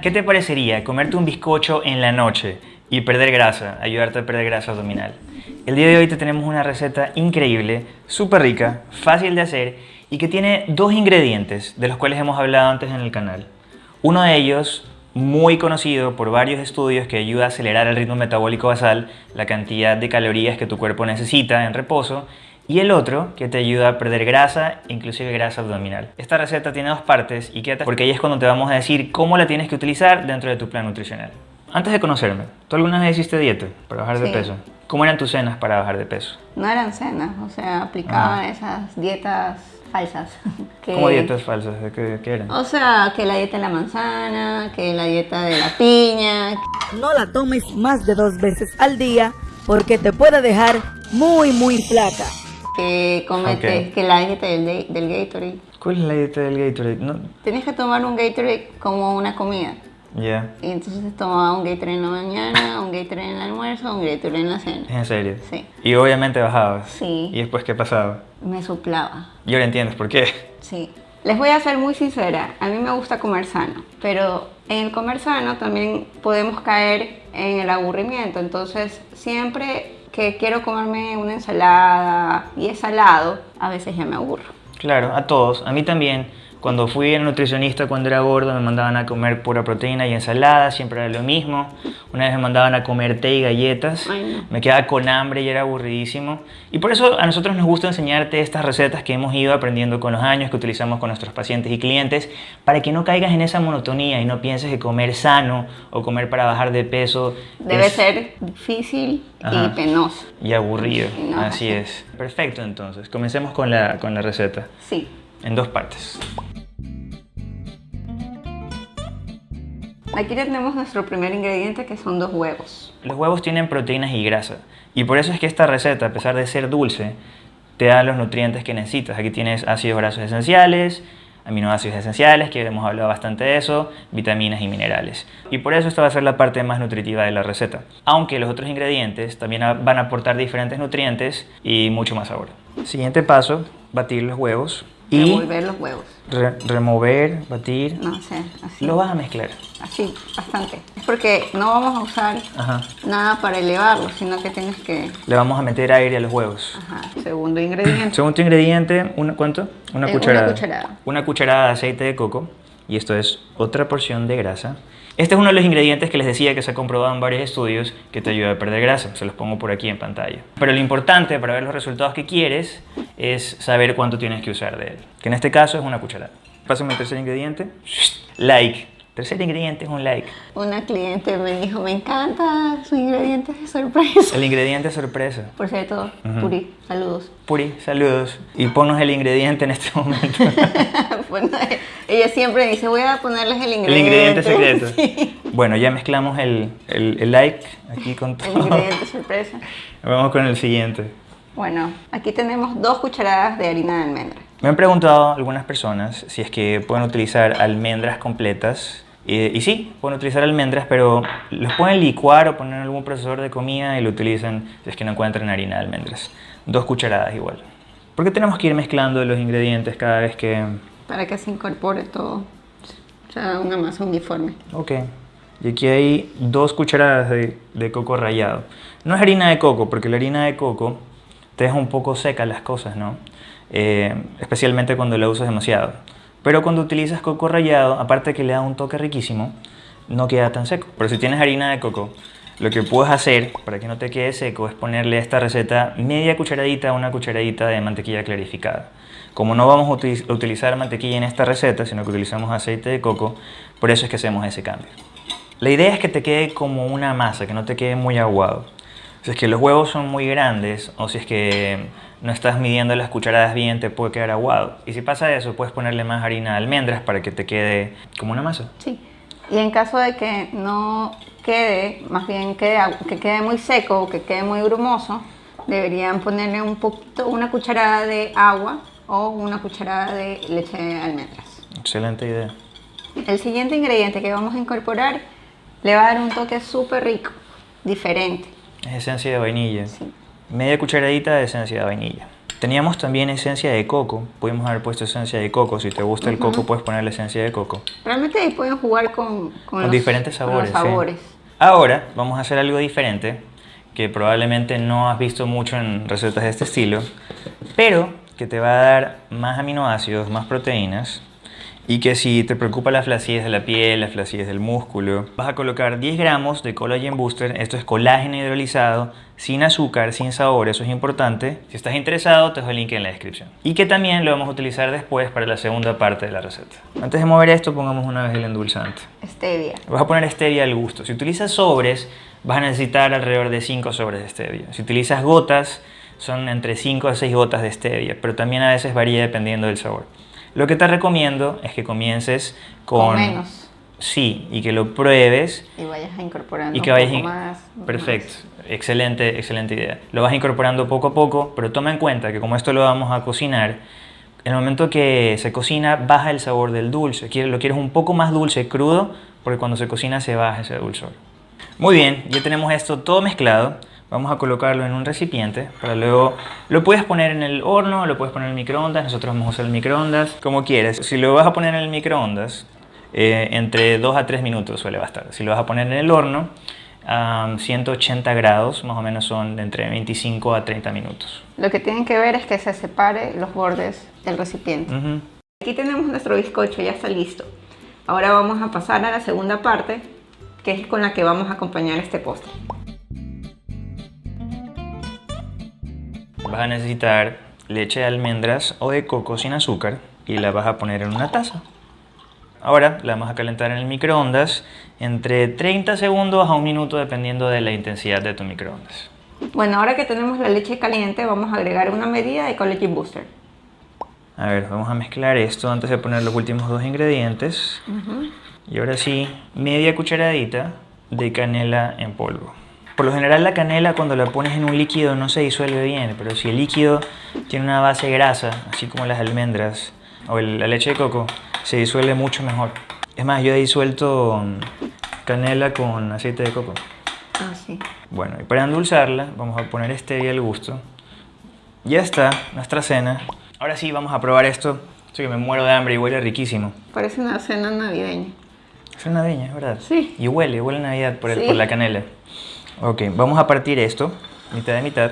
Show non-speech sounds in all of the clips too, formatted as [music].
¿Qué te parecería comerte un bizcocho en la noche y perder grasa, ayudarte a perder grasa abdominal? El día de hoy te tenemos una receta increíble, súper rica, fácil de hacer y que tiene dos ingredientes de los cuales hemos hablado antes en el canal. Uno de ellos, muy conocido por varios estudios que ayuda a acelerar el ritmo metabólico basal, la cantidad de calorías que tu cuerpo necesita en reposo, y el otro que te ayuda a perder grasa, inclusive grasa abdominal. Esta receta tiene dos partes y quédate porque ahí es cuando te vamos a decir cómo la tienes que utilizar dentro de tu plan nutricional. Antes de conocerme, ¿tú alguna vez hiciste dieta para bajar de Sí. peso? ¿Cómo eran tus cenas para bajar de peso? No eran cenas, o sea, aplicaban esas dietas falsas. [laughs] que- ¿Cómo dietas falsas? ¿De qué, qué eran? O sea, que la dieta de la manzana, que la dieta de la piña. No la tomes más de dos veces al día porque te puede dejar muy, muy flaca. Que comete, Ok. que la dieta del, de- del Gatorade. ¿Cuál es la dieta del Gatorade? No, Tenías que tomar un Gatorade como una comida. ya, Y entonces tomaba un Gatorade en la mañana, [coughs] un Gatorade en el almuerzo, un Gatorade en la cena. en serio. Sí. Y obviamente bajabas. Sí. ¿Y después qué pasaba? Me suplaba. Y ahora entiendes por qué. Sí. Les voy a ser muy sincera, a mí me gusta comer sano, pero en el comer sano también podemos caer en el aburrimiento, entonces siempre que quiero comerme una ensalada y es salado, a veces ya me aburro. Claro, a todos. A mí también. Cuando fui al nutricionista cuando era gordo me mandaban a comer pura proteína y ensalada, siempre era lo mismo. Una vez me mandaban a comer té y galletas. Ay, no. Me quedaba con hambre y era aburridísimo. Y por eso a nosotros nos gusta enseñarte estas recetas que hemos ido aprendiendo con los años, que utilizamos con nuestros pacientes y clientes, para que no caigas en esa monotonía y no pienses que comer sano o comer para bajar de peso Debe es- ser difícil Ajá. y penoso. y aburrido. No, Así así. es. Perfecto, entonces. Comencemos con la, con la receta. Sí. En dos partes. Aquí tenemos nuestro primer ingrediente que son dos huevos. Los huevos tienen proteínas y grasa. Y por eso es que esta receta, a pesar de ser dulce, te da los nutrientes que necesitas. Aquí tienes ácidos grasos esenciales, aminoácidos esenciales, que hemos hablado bastante de eso, vitaminas y minerales. Y por eso esta va a ser la parte más nutritiva de la receta. Aunque los otros ingredientes también van a aportar diferentes nutrientes y mucho más sabor. Siguiente paso, batir los huevos y Revolver los huevos. re- remover, batir. No sé, así. Lo vas a mezclar. Así, bastante. Es porque no vamos a usar Ajá. nada para elevarlo, sino que tienes que... Le vamos a meter aire a los huevos. Ajá. Segundo ingrediente. Segundo ingrediente, una, ¿cuánto? Una Eh, una cucharada. cucharada. Una cucharada de aceite de coco. Y esto es otra porción de grasa. Este es uno de los ingredientes que les decía que se ha comprobado en varios estudios que te ayuda a perder grasa. Se los pongo por aquí en pantalla. Pero lo importante para ver los resultados que quieres es saber cuánto tienes que usar de él. Que en este caso es una cucharada. Pásame el tercer ingrediente. Like. Tercer ingrediente es un like. Una cliente me dijo, me encanta su ingrediente de sorpresa. El ingrediente sorpresa. Por cierto, Ujú. Puri, saludos. Puri, saludos. Y ponnos el ingrediente en este momento. [laughs] bueno, ella siempre dice, voy a ponerles el El ingrediente. ingrediente secreto. [laughs] Sí, Bueno, ya mezclamos el, el- el like aquí con el todo. ingrediente [laughs] sorpresa. Vamos con el siguiente. Bueno, aquí tenemos dos cucharadas de harina de almendra. Me han preguntado algunas personas si es que pueden utilizar almendras completas. Y sí, pueden utilizar almendras, pero los pueden licuar o poner en algún procesador de comida y lo utilizan si es que no encuentran harina de almendras. Dos cucharadas igual. ¿Por qué tenemos que ir mezclando los ingredientes cada vez que... Para que se incorpore todo. O sea, una masa uniforme. Ok. Y aquí hay dos cucharadas de, de coco rallado. No es harina de coco, porque la harina de coco te deja un poco seca las cosas, ¿no? Eh, especialmente cuando la usas demasiado. Pero cuando utilizas coco rallado, aparte que le da un toque riquísimo, no queda tan seco. Pero si tienes harina de coco, lo que puedes hacer para que no te quede seco es ponerle a esta receta media cucharadita a una cucharadita de mantequilla clarificada. Como no vamos a uti- a utilizar mantequilla en esta receta, sino que utilizamos aceite de coco, por eso es que hacemos ese cambio. La idea es que te quede como una masa, que no te quede muy aguado. Si es que los huevos son muy grandes o si es que no estás midiendo las cucharadas bien, te puede quedar aguado. Y si pasa eso, puedes ponerle más harina de almendras para que te quede como una masa. Sí. Y en caso de que no quede, más bien quede, que quede muy seco o que quede muy grumoso, deberían ponerle un poquito, una cucharada de agua o una cucharada de leche de almendras. Excelente idea. El siguiente ingrediente que vamos a incorporar le va a dar un toque súper rico, diferente. Es esencia de vainilla. Sí. Media cucharadita de esencia de vainilla. Teníamos también esencia de coco. Pudimos haber puesto esencia de coco. Si te gusta el coco, puedes ponerle esencia de coco. Realmente ahí pueden jugar con, Con los- diferentes con los sabores. sí. sabores. Ahora vamos a hacer algo diferente que probablemente no has visto mucho en recetas de este estilo, pero que te va a dar más aminoácidos, más proteínas y que si te preocupa la flacidez de la piel, la flacidez del músculo, vas a colocar 10 gramos de Collagen Booster. Esto es colágeno hidrolizado, sin azúcar, sin sabor, eso es importante. Si estás interesado, te dejo el link en la descripción. Y que también lo vamos a utilizar después para la segunda parte de la receta. Antes de mover esto, pongamos una vez el endulzante. Stevia. Vas a poner stevia al gusto. Si utilizas sobres, vas a necesitar alrededor de 5 sobres de stevia. Si utilizas gotas, son entre 5 a 6 gotas de stevia, pero también a veces varía dependiendo del sabor. Lo que te recomiendo es que comiences con... Con menos. Sí, y que lo pruebes Y vayas incorporando y que un vayas... poco in- más. Perfecto, excelente, excelente idea. Lo vas incorporando poco a poco, pero toma en cuenta que como esto lo vamos a cocinar, en el momento que se cocina baja el sabor del dulce. Lo quieres un poco más dulce crudo, porque cuando se cocina se baja ese dulzor. Muy bien, ya tenemos esto todo mezclado. Vamos a colocarlo en un recipiente para luego lo puedes poner en el horno, lo puedes poner en el microondas. Nosotros vamos a usar el microondas como quieres. Si lo vas a poner en el microondas, eh, entre 2 a 3 minutos suele bastar. Si lo vas a poner en el horno, a 180 grados, más o menos son de entre 25 a 30 minutos. Lo que tienen que ver es que se separe los bordes del recipiente. Aquí tenemos nuestro bizcocho, ya está listo. Ahora vamos a pasar a la segunda parte, que es con la que vamos a acompañar este postre. Vas a necesitar leche de almendras o de coco sin azúcar y la vas a poner en una taza. Ahora la vamos a calentar en el microondas entre 30 segundos a un minuto dependiendo de la intensidad de tu microondas. Bueno, ahora que tenemos la leche caliente, vamos a agregar una medida de Collagen Booster. A ver, vamos a mezclar esto antes de poner los últimos dos ingredientes. Y ahora sí, media cucharadita de canela en polvo. Por lo general la canela cuando la pones en un líquido no se disuelve bien, pero si el líquido tiene una base grasa, así como las almendras o el- la leche de coco, se disuelve mucho mejor. Es más, yo he disuelto mm, canela con aceite de coco. Ah, sí. Bueno, y para endulzarla vamos a poner stevia al gusto. Ya está, nuestra cena. Ahora sí, vamos a probar esto. Estoy que me muero de hambre y huele riquísimo. Parece una cena navideña. Es navideña, es verdad. Sí. Y huele, huele a Navidad por, el- Sí. por la canela. Ok, vamos a partir esto, mitad de mitad.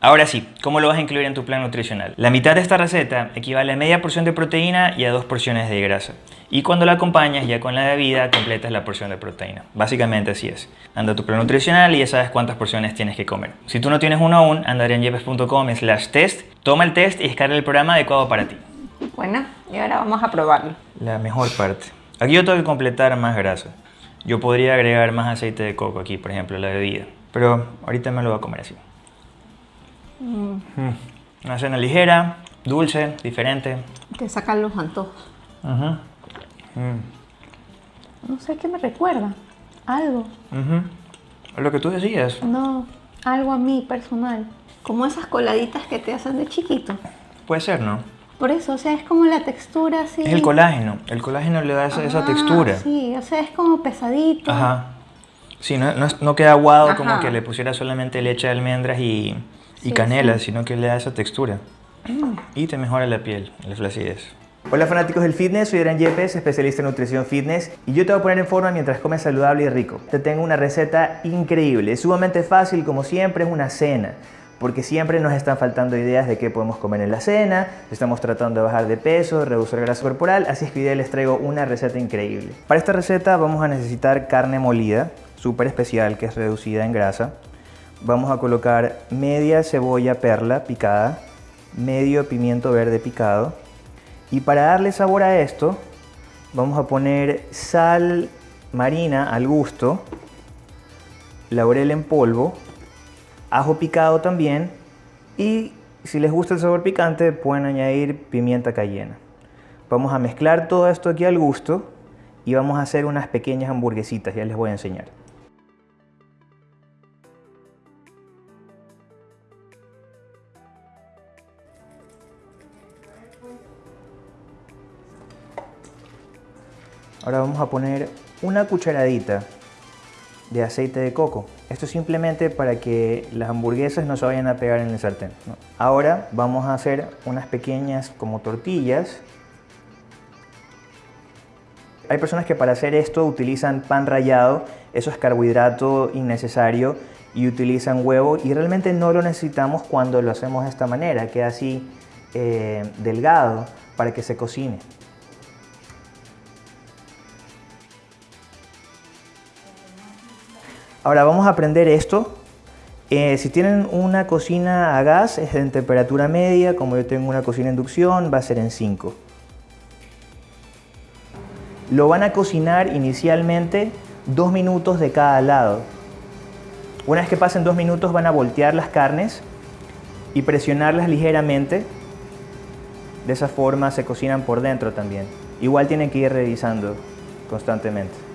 Ahora sí, ¿cómo lo vas a incluir en tu plan nutricional? La mitad de esta receta equivale a media porción de proteína y a dos porciones de grasa. Y cuando la acompañas ya con la bebida, completas la porción de proteína. Básicamente así es. Anda a tu plan nutricional y ya sabes cuántas porciones tienes que comer. Si tú no tienes uno aún, anda en yepes.com slash test, toma el test y descarga el programa adecuado para ti. Bueno, y ahora vamos a probarlo. La mejor parte. Aquí yo tengo que completar más grasa. Yo podría agregar más aceite de coco aquí, por ejemplo, a la bebida. Pero ahorita me lo voy a comer así. Mm. Una cena ligera, dulce, diferente. Te sacan los antojos. Mm. No sé qué me recuerda. Algo. Es Lo que tú decías. No, algo a mí personal. Como esas coladitas que te hacen de chiquito. Puede ser, ¿no? Por eso, o sea, es como la textura así. Es el colágeno. El colágeno le da esa, esa Ah, textura. Sí, o sea, es como pesadito. Ajá. Sí, no, no, queda aguado como que le pusiera solamente leche de almendras y, y Sí, canela, sino que le da esa textura. Y te mejora la piel, la flacidez. Hola fanáticos del fitness, soy Adrián Yepes, especialista en nutrición fitness y yo te voy a poner en forma mientras comes saludable y rico. Te tengo una receta increíble, es sumamente fácil como siempre, es una cena. Porque siempre nos están faltando ideas de qué podemos comer en la cena, estamos tratando de bajar de peso, reducir grasa corporal, así es que hoy les traigo una receta increíble. Para esta receta vamos a necesitar carne molida, súper especial, que es reducida en grasa. Vamos a colocar media cebolla perla picada, medio pimiento verde picado. Y para darle sabor a esto, vamos a poner sal marina al gusto, laurel en polvo, ajo picado también y si les gusta el sabor picante pueden añadir pimienta cayena. Vamos a mezclar todo esto aquí al gusto y vamos a hacer unas pequeñas hamburguesitas, ya les voy a enseñar. Ahora vamos a poner una cucharadita de aceite de coco. Esto es simplemente para que las hamburguesas no se vayan a pegar en el sartén. Ahora vamos a hacer unas pequeñas como tortillas. Hay personas que para hacer esto utilizan pan rallado, eso es carbohidrato innecesario y utilizan huevo y realmente no lo necesitamos cuando lo hacemos de esta manera, queda así eh, delgado para que se cocine. Ahora vamos a aprender esto. Eh, si tienen una cocina a gas, es en temperatura media. Como yo tengo una cocina a inducción, va a ser en 5. Lo van a cocinar inicialmente dos minutos de cada lado. Una vez que pasen dos minutos van a voltear las carnes y presionarlas ligeramente. De esa forma se cocinan por dentro también. Igual tienen que ir revisando constantemente.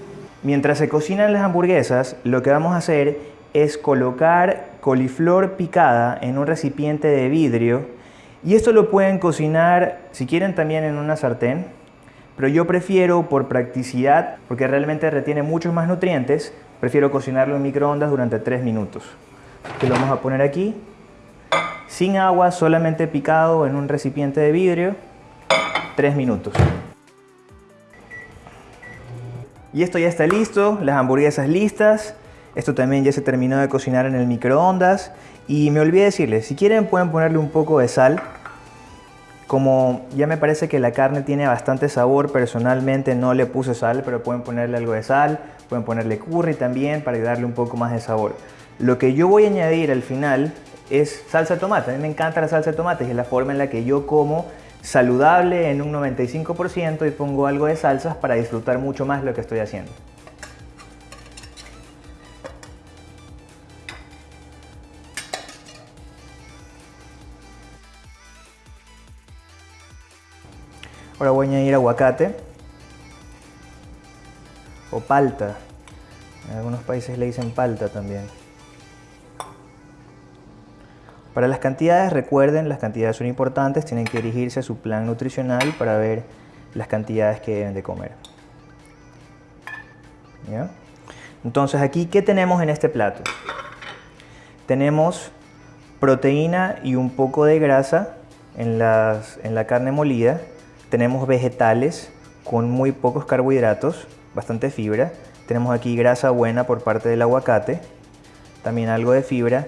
Mientras se cocinan las hamburguesas, lo que vamos a hacer es colocar coliflor picada en un recipiente de vidrio y esto lo pueden cocinar si quieren también en una sartén, pero yo prefiero por practicidad, porque realmente retiene muchos más nutrientes, prefiero cocinarlo en microondas durante 3 minutos. Que lo vamos a poner aquí, sin agua, solamente picado en un recipiente de vidrio, 3 minutos. Y esto ya está listo, las hamburguesas listas. Esto también ya se terminó de cocinar en el microondas. Y me olvidé decirles, si quieren pueden ponerle un poco de sal. Como ya me parece que la carne tiene bastante sabor, personalmente no le puse sal, pero pueden ponerle algo de sal, pueden ponerle curry también para darle un poco más de sabor. Lo que yo voy a añadir al final es salsa de tomate. A mí me encanta la salsa de tomate es la forma en la que yo como saludable en un 95% y pongo algo de salsas para disfrutar mucho más lo que estoy haciendo. Ahora voy a añadir aguacate o palta. En algunos países le dicen palta también. Para las cantidades, recuerden, las cantidades son importantes, tienen que dirigirse a su plan nutricional para ver las cantidades que deben de comer. Entonces aquí, ¿qué tenemos en este plato? Tenemos proteína y un poco de grasa en, la carne molida. Tenemos vegetales con muy pocos carbohidratos, bastante fibra. Tenemos aquí grasa buena por parte del aguacate, también algo de fibra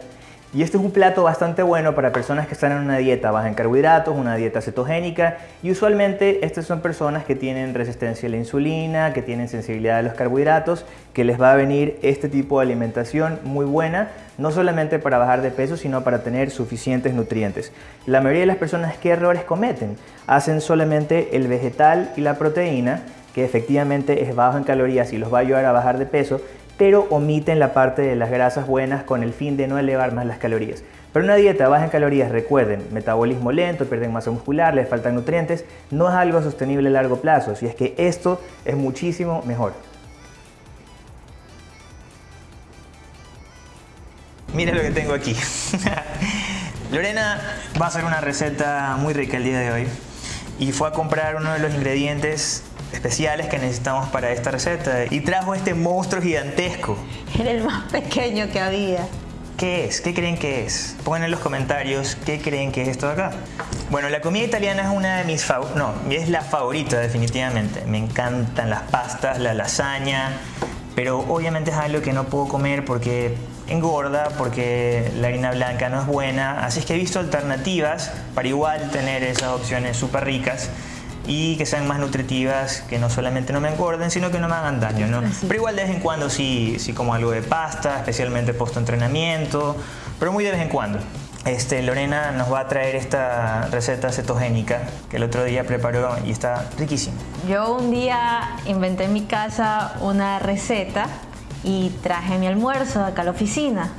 y este es un plato bastante bueno para personas que están en una dieta baja en carbohidratos, una dieta cetogénica y usualmente estas son personas que tienen resistencia a la insulina, que tienen sensibilidad a los carbohidratos, que les va a venir este tipo de alimentación muy buena, no solamente para bajar de peso, sino para tener suficientes nutrientes. La mayoría de las personas, ¿qué errores cometen? Hacen solamente el vegetal y la proteína, que efectivamente es bajo en calorías y los va a ayudar a bajar de peso, pero omiten la parte de las grasas buenas con el fin de no elevar más las calorías. Pero una dieta baja en calorías, recuerden, metabolismo lento, pierden masa muscular, les faltan nutrientes, no es algo sostenible a largo plazo, si es que esto es muchísimo mejor. Mira lo que tengo aquí. [laughs] Lorena va a hacer una receta muy rica el día de hoy y fue a comprar uno de los ingredientes especiales que necesitamos para esta receta y trajo este monstruo gigantesco. Era el más pequeño que había. ¿Qué es? ¿Qué creen que es? Pongan en los comentarios qué creen que es esto de acá. Bueno, la comida italiana es una de mis favoritas, no, es la favorita definitivamente. Me encantan las pastas, la lasaña, pero obviamente es algo que no puedo comer porque engorda, porque la harina blanca no es buena. Así es que he visto alternativas para igual tener esas opciones súper ricas y que sean más nutritivas, que no solamente no me engorden, sino que no me hagan daño, ¿no? Pero igual de vez en cuando sí, sí como algo de pasta, especialmente post entrenamiento, pero muy de vez en cuando. Este, Lorena nos va a traer esta receta cetogénica que el otro día preparó y está riquísima. Yo un día inventé en mi casa una receta y traje mi almuerzo acá a la oficina.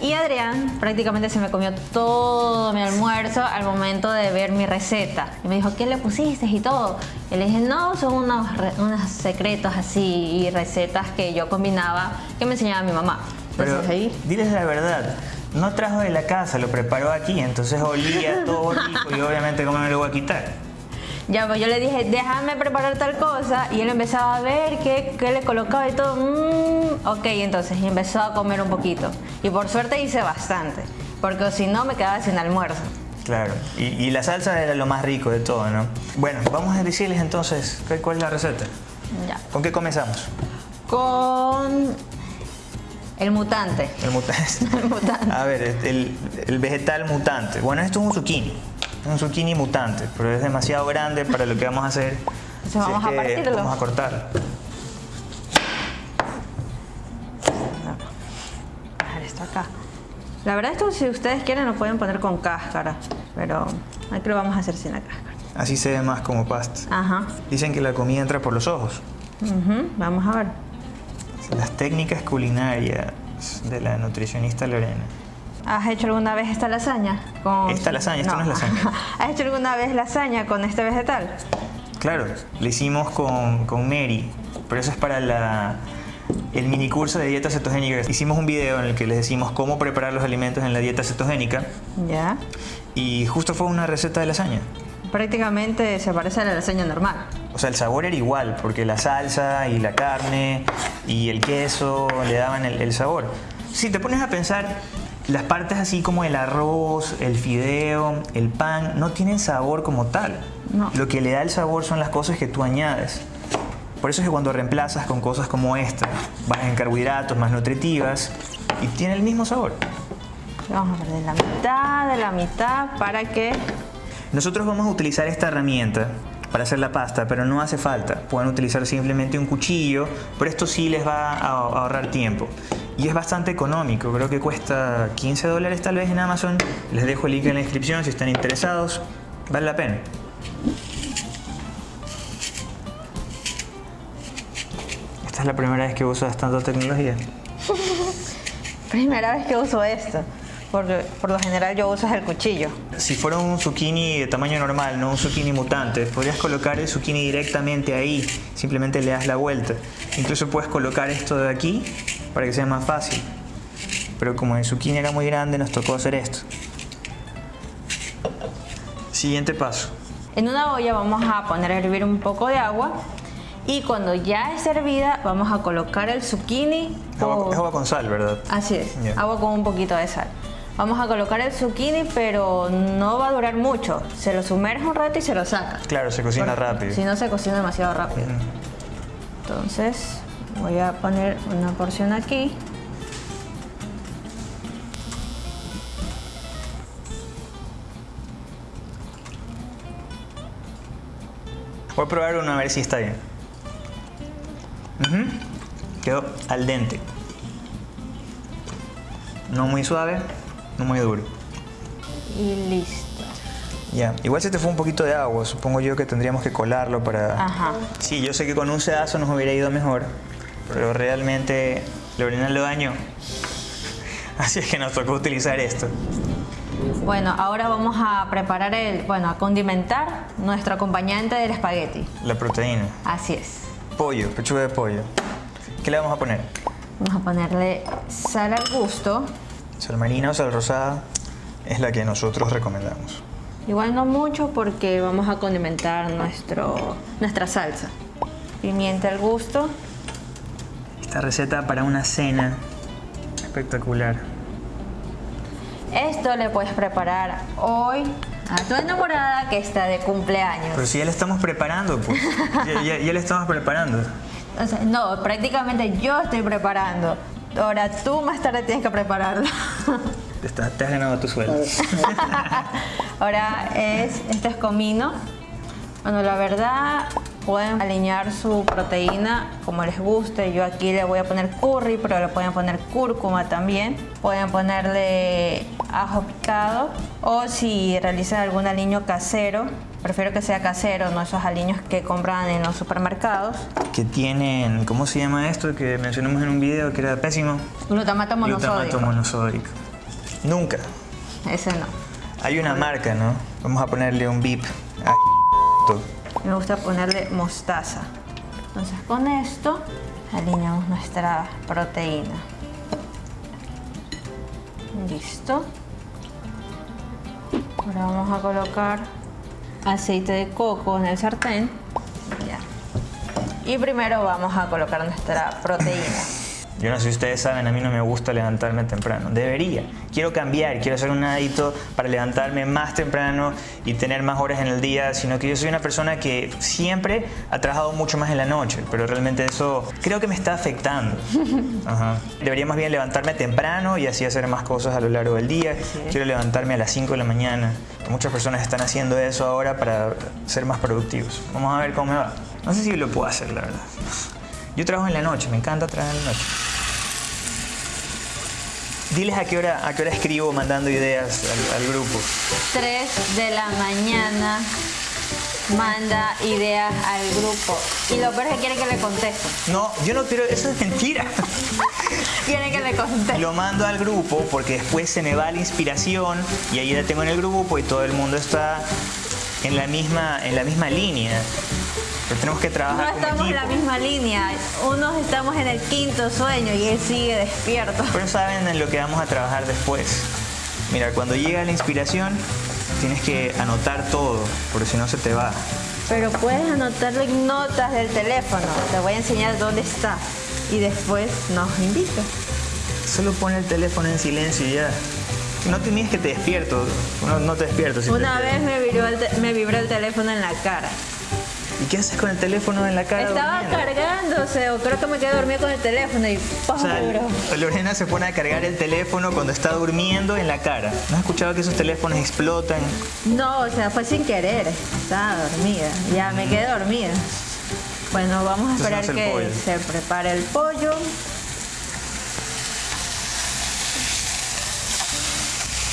Y Adrián prácticamente se me comió todo mi almuerzo al momento de ver mi receta. Y me dijo, ¿qué le pusiste y todo? Y le dije, no, son unos, unos secretos así y recetas que yo combinaba que me enseñaba mi mamá. Pero ahí... diles la verdad, no trajo de la casa, lo preparó aquí, entonces olía todo rico y obviamente cómo me lo voy a quitar. Ya, pues yo le dije, déjame preparar tal cosa. Y él empezaba a ver qué, qué le colocaba y todo. Mm, ok, entonces, y empezó a comer un poquito. Y por suerte hice bastante. Porque si no, me quedaba sin almuerzo. Claro, y, y la salsa era lo más rico de todo, ¿no? Bueno, vamos a decirles entonces ¿cuál- cuál es la receta. Ya. ¿Con qué comenzamos? Con el mutante. El mutante. [laughs] El mutante. A ver, el, el vegetal mutante. Bueno, esto es un zucchini. Es un zucchini mutante, pero es demasiado grande para lo que vamos a hacer. [laughs] Entonces vamos a partirlo. Vamos a cortarlo. dejar esto acá. La verdad esto si ustedes quieren lo pueden poner con cáscara, pero aquí lo vamos a hacer sin la cáscara. Así se ve más como pasta. Ajá. Dicen que la comida entra por los ojos. Ujú, Vamos a ver. Las técnicas culinarias de la nutricionista Lorena. ¿Has hecho alguna vez esta lasaña? Con... Esta lasaña, esto no es lasaña. [laughs] ¿Has hecho alguna vez lasaña con este vegetal? Claro, lo hicimos con, con Mary, pero eso es para la, el mini curso de dieta cetogénica. Hicimos un video en el que les decimos cómo preparar los alimentos en la dieta cetogénica Ya. y justo fue una receta de lasaña. Prácticamente se parece a la lasaña normal. O sea, el sabor era igual, porque la salsa y la carne y el queso le daban el, el sabor. Si te pones a pensar, las partes así como el arroz, el fideo, el pan, no tienen sabor como tal. No. Lo que le da el sabor son las cosas que tú añades. Por eso es que cuando reemplazas con cosas como esta, vas en carbohidratos más nutritivas y tiene el mismo sabor. Vamos a perder la mitad de la mitad para que... Nosotros vamos a utilizar esta herramienta para hacer la pasta, pero no hace falta. Pueden utilizar simplemente un cuchillo, pero esto sí les va a ahorrar tiempo. Y es bastante económico, creo que cuesta 15 dólares tal vez en Amazon. Les dejo el link en la descripción si están interesados. Vale la pena. Esta es la primera vez que tanta tecnología. [laughs] Primera vez que uso esto. Porque por lo general yo uso el cuchillo. Si fuera un zucchini de tamaño normal, no un zucchini mutante, podrías colocar el zucchini directamente ahí, simplemente le das la vuelta. Incluso puedes colocar esto de aquí para que sea más fácil. Pero como el zucchini era muy grande, nos tocó hacer esto. Siguiente paso. En una olla vamos a poner a hervir un poco de agua y cuando ya esté hervida vamos a colocar el zucchini. Agua, o- es agua con sal, ¿verdad? Así es, Ya. agua con un poquito de sal. Vamos a colocar el zucchini, pero no va a durar mucho. Se lo sumerge un rato y se lo saca. Claro, se cocina Porque rápido. Si no, se cocina demasiado rápido. Entonces, voy a poner una porción aquí. Voy a probar uno a ver si está bien. Quedó al dente. No muy suave, no muy duro. Y listo. Ya, igual se te fue un poquito de agua, supongo yo que tendríamos que colarlo para... Ajá. Sí, yo sé que con un sedazo nos hubiera ido mejor, pero realmente Lorena lo dañó. Así es que nos tocó utilizar esto. Bueno, ahora vamos a preparar el, bueno, a condimentar nuestro acompañante del espagueti. La proteína. Así es. Pollo, pechuga de pollo. ¿Qué le vamos a poner? Vamos a ponerle sal al gusto. Sal marina o sal rosada es la que nosotros recomendamos. Igual no mucho porque vamos a condimentar nuestro, nuestra salsa. Pimienta al gusto. Esta receta para una cena espectacular. Esto le puedes preparar hoy a tu enamorada que está de cumpleaños. Pero si ya le estamos preparando, pues. [laughs] Ya, ya- ya le estamos preparando. O sea, no, prácticamente yo estoy preparando. Ahora tú más tarde tienes que prepararlo. Te, está- te has ganado tu sueldo. [laughs] Ahora es, este es comino. Bueno, la verdad pueden alinear su proteína como les guste. Yo aquí le voy a poner curry, pero le pueden poner cúrcuma también. Pueden ponerle ajo picado o si realizan algún aliño casero, prefiero que sea casero, no esos aliños que compran en los supermercados. que tienen, ¿cómo se llama esto? Que mencionamos en un video que era pésimo. Glutamato monosódico. Glutamato monosódico. Nunca. Ese no. Hay una marca, ¿no? Vamos a ponerle un bip. a. Me gusta ponerle mostaza. Entonces con esto alineamos nuestra proteína. Listo. Ahora vamos a colocar aceite de coco en el sartén. Y primero vamos a colocar nuestra proteína. Yo no sé si ustedes saben, a mí no me gusta levantarme temprano. Debería. Quiero cambiar, quiero hacer un hábito para levantarme más temprano y tener más horas en el día, sino que yo soy una persona que siempre ha trabajado mucho más en la noche, pero realmente eso creo que me está afectando. [laughs] Ajá. Debería más bien levantarme temprano y así hacer más cosas a lo largo del día. Quiero levantarme a las 5 de la mañana. Muchas personas están haciendo eso ahora para ser más productivos. Vamos a ver cómo me va. No sé si lo puedo hacer, la verdad. Yo trabajo en la noche, me encanta trabajar en la noche. Diles a qué hora, a qué hora escribo mandando ideas al, al grupo. 3 de la mañana manda ideas al grupo. Y lo peor es que quiere que le conteste. No, yo no quiero, eso es mentira. [laughs] Quiere que le conteste. Lo mando al grupo porque después se me va la inspiración y ahí la tengo en el grupo y todo el mundo está en la misma, en la misma línea. Pero tenemos que No trabajar como estamos en la misma línea. Unos estamos en el quinto sueño y él sigue despierto. Pero saben en lo que vamos a trabajar después. Mira, cuando llega la inspiración, tienes que anotar todo, porque si no se te va. Pero puedes anotarlo en notas del teléfono. Te voy a enseñar dónde está. Y después nos invitas. Solo pon el teléfono en silencio y ya. No te mires que te despierto. No, no te despierto. Una vez me vibró, el te- me vibró el teléfono en la cara. ¿Y qué haces con el teléfono en la cara? Estaba durmiendo? cargándose o creo que me quedé dormida con el teléfono y ¡pum! O sea, vibró. Lorena se pone a cargar el teléfono cuando está durmiendo en la cara. ¿No has escuchado que esos teléfonos explotan? No, o sea, fue sin querer. Estaba dormida. Ya me quedé dormida. Bueno, vamos a esperar que pollo. se prepare el pollo.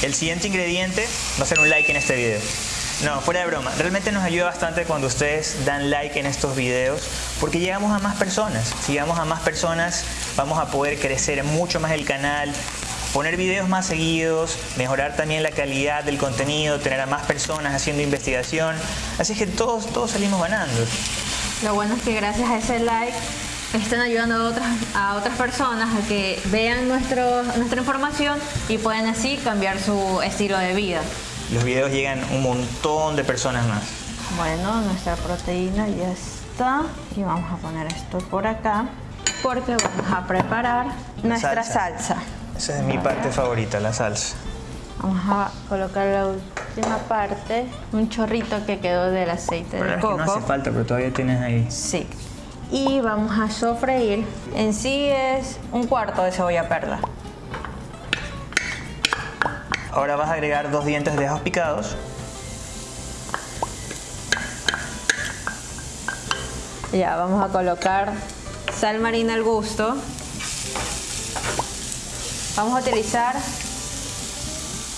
El siguiente ingrediente va a ser un like en este video. No, fuera de broma. Realmente nos ayuda bastante cuando ustedes dan like en estos videos porque llegamos a más personas. Si llegamos a más personas, vamos a poder crecer mucho más el canal, poner videos más seguidos, mejorar también la calidad del contenido, tener a más personas haciendo investigación. Así que todos, todos salimos ganando. Lo bueno es que gracias a ese like están ayudando a otras, a otras personas a que vean nuestro, nuestra información y pueden así cambiar su estilo de vida. Los videos llegan un montón de personas más. Bueno, nuestra proteína ya está. Y vamos a poner esto por acá porque vamos a preparar nuestra salsa. salsa. Esa es mi parte favorita, la salsa. Vamos a colocar la última parte, un chorrito que quedó del aceite de es que no coco. hace falta, pero todavía tienes ahí. Sí. Y vamos a sofreír. En sí es un cuarto de cebolla perla. Ahora vas a agregar dos dientes de ajos picados. Ya, vamos a colocar sal marina al gusto. Vamos a utilizar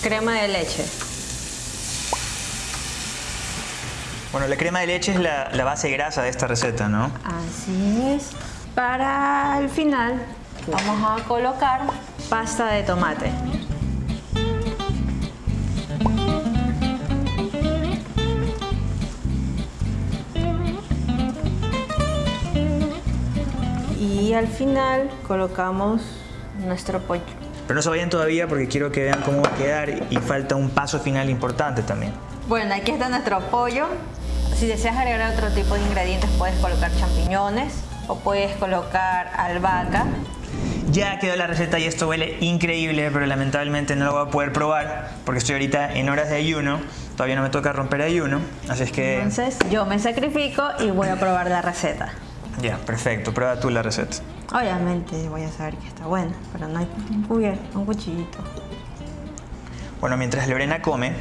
crema de leche. Bueno, la crema de leche es la, la base grasa de esta receta, ¿no? Así es. Para el final vamos a colocar pasta de tomate. Y al final colocamos nuestro pollo. Pero no se vayan todavía porque quiero que vean cómo va a quedar y falta un paso final importante también. Bueno, aquí está nuestro pollo. Si deseas agregar otro tipo de ingredientes, puedes colocar champiñones o puedes colocar albahaca. Ya quedó la receta y esto huele increíble, pero lamentablemente no lo voy a poder probar porque estoy ahorita en horas de ayuno. Todavía no me toca romper ayuno, así es que Entonces yo me sacrifico y voy a probar la receta. ya, perfecto, prueba tú la receta. Obviamente voy a saber que está buena, pero no hay un cubierto, un cuchillito. Bueno, mientras Lorena come,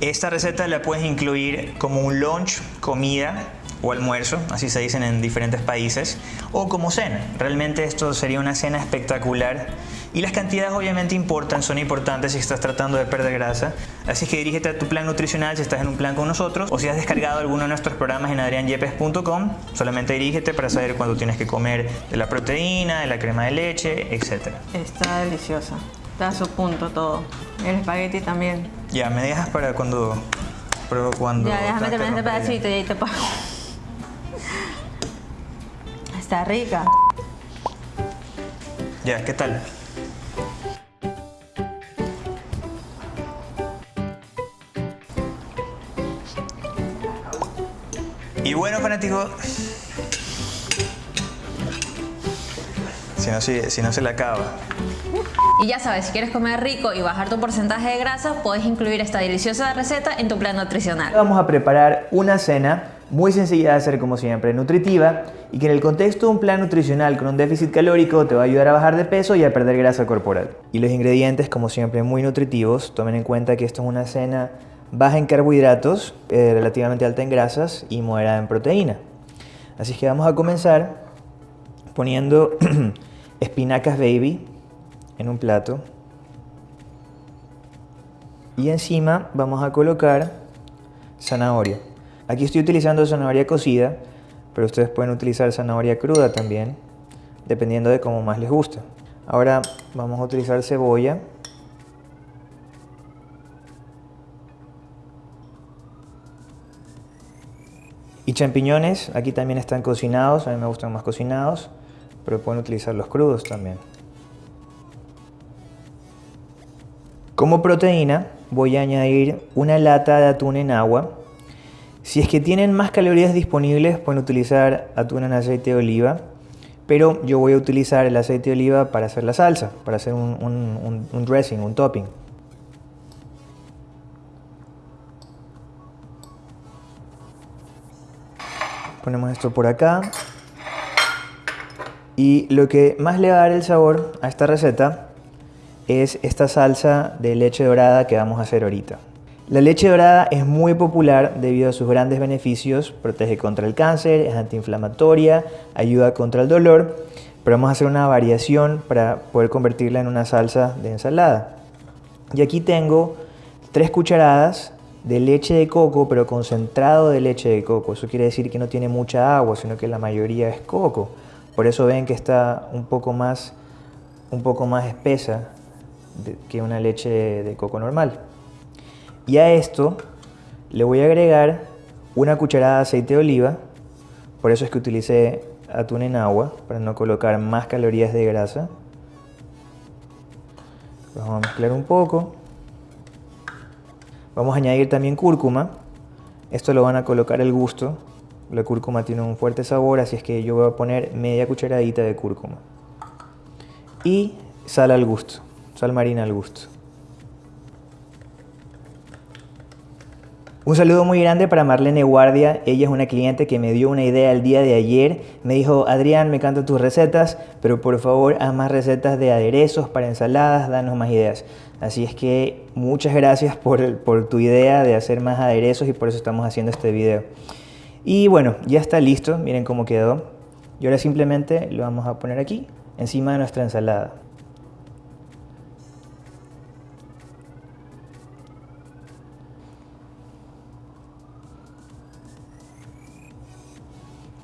esta receta la puedes incluir como un lunch, comida o almuerzo, así se dicen en diferentes países, o como cena. Realmente esto sería una cena espectacular y las cantidades obviamente importan, son importantes si estás tratando de perder grasa. Así que dirígete a tu plan nutricional si estás en un plan con nosotros o si has descargado alguno de nuestros programas en adrianyepes.com, solamente dirígete para saber cuándo tienes que comer de la proteína, de la crema de leche, etc. Está deliciosa. Está a su punto todo. El espagueti también. Ya, me dejas para cuando... Pero cuando Ya, déjame terminar este pedacito y ahí te pago. Está rica. Ya, ¿qué tal? Y bueno, fanáticos, si no, se- si no se le acaba. Y ya sabes, si quieres comer rico y bajar tu porcentaje de grasa, puedes incluir esta deliciosa receta en tu plan nutricional. Vamos a preparar una cena muy sencilla de hacer como siempre, nutritiva y que en el contexto de un plan nutricional con un déficit calórico te va a ayudar a bajar de peso y a perder grasa corporal. Y los ingredientes como siempre muy nutritivos, tomen en cuenta que esto es una cena baja en carbohidratos, eh, relativamente alta en grasas y moderada en proteína. Así que vamos a comenzar poniendo [clears throat] espinacas baby en un plato y encima vamos a colocar zanahoria. Aquí estoy utilizando zanahoria cocida, pero ustedes pueden utilizar zanahoria cruda también, dependiendo de cómo más les guste. Ahora vamos a utilizar cebolla. Y champiñones, aquí también están cocinados, a mí me gustan más cocinados, pero pueden utilizar los crudos también. Como proteína voy a añadir una lata de atún en agua. Si es que tienen más calorías disponibles pueden utilizar atún en aceite de oliva, pero yo voy a utilizar el aceite de oliva para hacer la salsa, para hacer un, un- dressing, un topping. Ponemos esto por acá. Y lo que más le va a dar el sabor a esta receta es esta salsa de leche dorada que vamos a hacer ahorita. La leche dorada es muy popular debido a sus grandes beneficios, protege contra el cáncer, es antiinflamatoria, ayuda contra el dolor, pero vamos a hacer una variación para poder convertirla en una salsa de ensalada. Y aquí tengo tres cucharadas de leche de coco, pero concentrado de leche de coco. Eso quiere decir que no tiene mucha agua, sino que la mayoría es coco. Por eso ven que está un poco más, un poco más espesa que una leche de coco normal. Y a esto le voy a agregar una cucharada de aceite de oliva. Por eso es que utilicé atún en agua, para no colocar más calorías de grasa. Vamos a mezclar un poco. Vamos a añadir también cúrcuma. Esto lo van a colocar al gusto. La cúrcuma tiene un fuerte sabor, así es que yo voy a poner media cucharadita de cúrcuma. Y sal al gusto, sal marina al gusto. Un saludo muy grande para Marlene Guardia. Ella es una cliente que me dio una idea el día de ayer. Me dijo, Adrián, me encantan tus recetas, pero por favor haz más recetas de aderezos para ensaladas, danos más ideas. Así es que muchas gracias por, por tu idea de hacer más aderezos y por eso estamos haciendo este video. Y bueno, ya está listo. Miren cómo quedó. Y ahora simplemente lo vamos a poner aquí, encima de nuestra ensalada.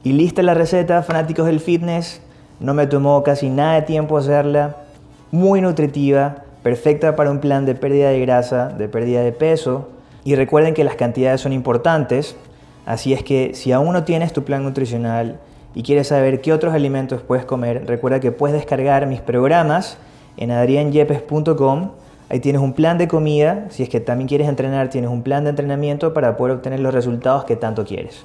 Y lista la receta, fanáticos del fitness. No me tomó casi nada de tiempo hacerla. Muy nutritiva, perfecta para un plan de pérdida de grasa, de pérdida de peso. Y recuerden que las cantidades son importantes. Así es que si aún no tienes tu plan nutricional y quieres saber qué otros alimentos puedes comer, recuerda que puedes descargar mis programas en adrianyepes.com. Ahí tienes un plan de comida. Si es que también quieres entrenar, tienes un plan de entrenamiento para poder obtener los resultados que tanto quieres.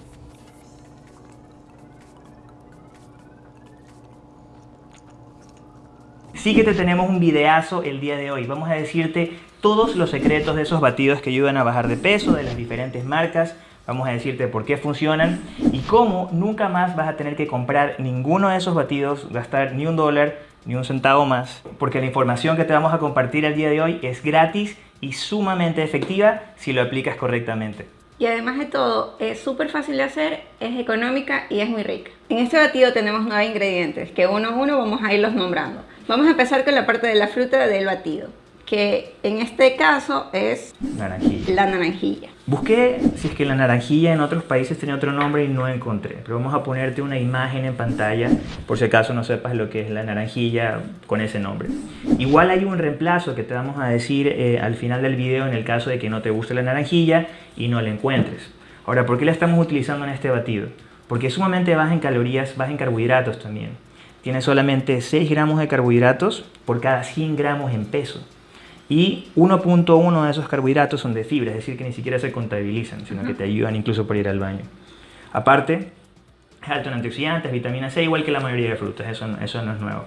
Sí que te tenemos un videazo el día de hoy. Vamos a decirte todos los secretos de esos batidos que ayudan a bajar de peso, de las diferentes marcas. Vamos a decirte por qué funcionan y cómo nunca más vas a tener que comprar ninguno de esos batidos, gastar ni un dólar, ni un centavo más. Porque la información que te vamos a compartir el día de hoy es gratis y sumamente efectiva si lo aplicas correctamente. Y además de todo, es súper fácil de hacer, es económica y es muy rica. En este batido tenemos nueve ingredientes que uno a uno vamos a irlos nombrando. Vamos a empezar con la parte de la fruta del batido, que en este caso es Naranjilla. la naranjilla. Busqué si es que la naranjilla en otros países tenía otro nombre y no encontré. Pero vamos a ponerte una imagen en pantalla por si acaso no sepas lo que es la naranjilla con ese nombre. Igual hay un reemplazo que te vamos a decir eh, al final del video en el caso de que no te guste la naranjilla y no la encuentres. Ahora, ¿por qué la estamos utilizando en este batido? Porque es sumamente baja en calorías, baja en carbohidratos también. Tiene solamente 6 gramos de carbohidratos por cada 100 gramos en peso. Y 1.1 de esos carbohidratos son de fibra, es decir, que ni siquiera se contabilizan, sino que te ayudan incluso para ir al baño. Aparte, es alto en antioxidantes, vitamina C, igual que la mayoría de frutas, eso, no- eso no es nuevo.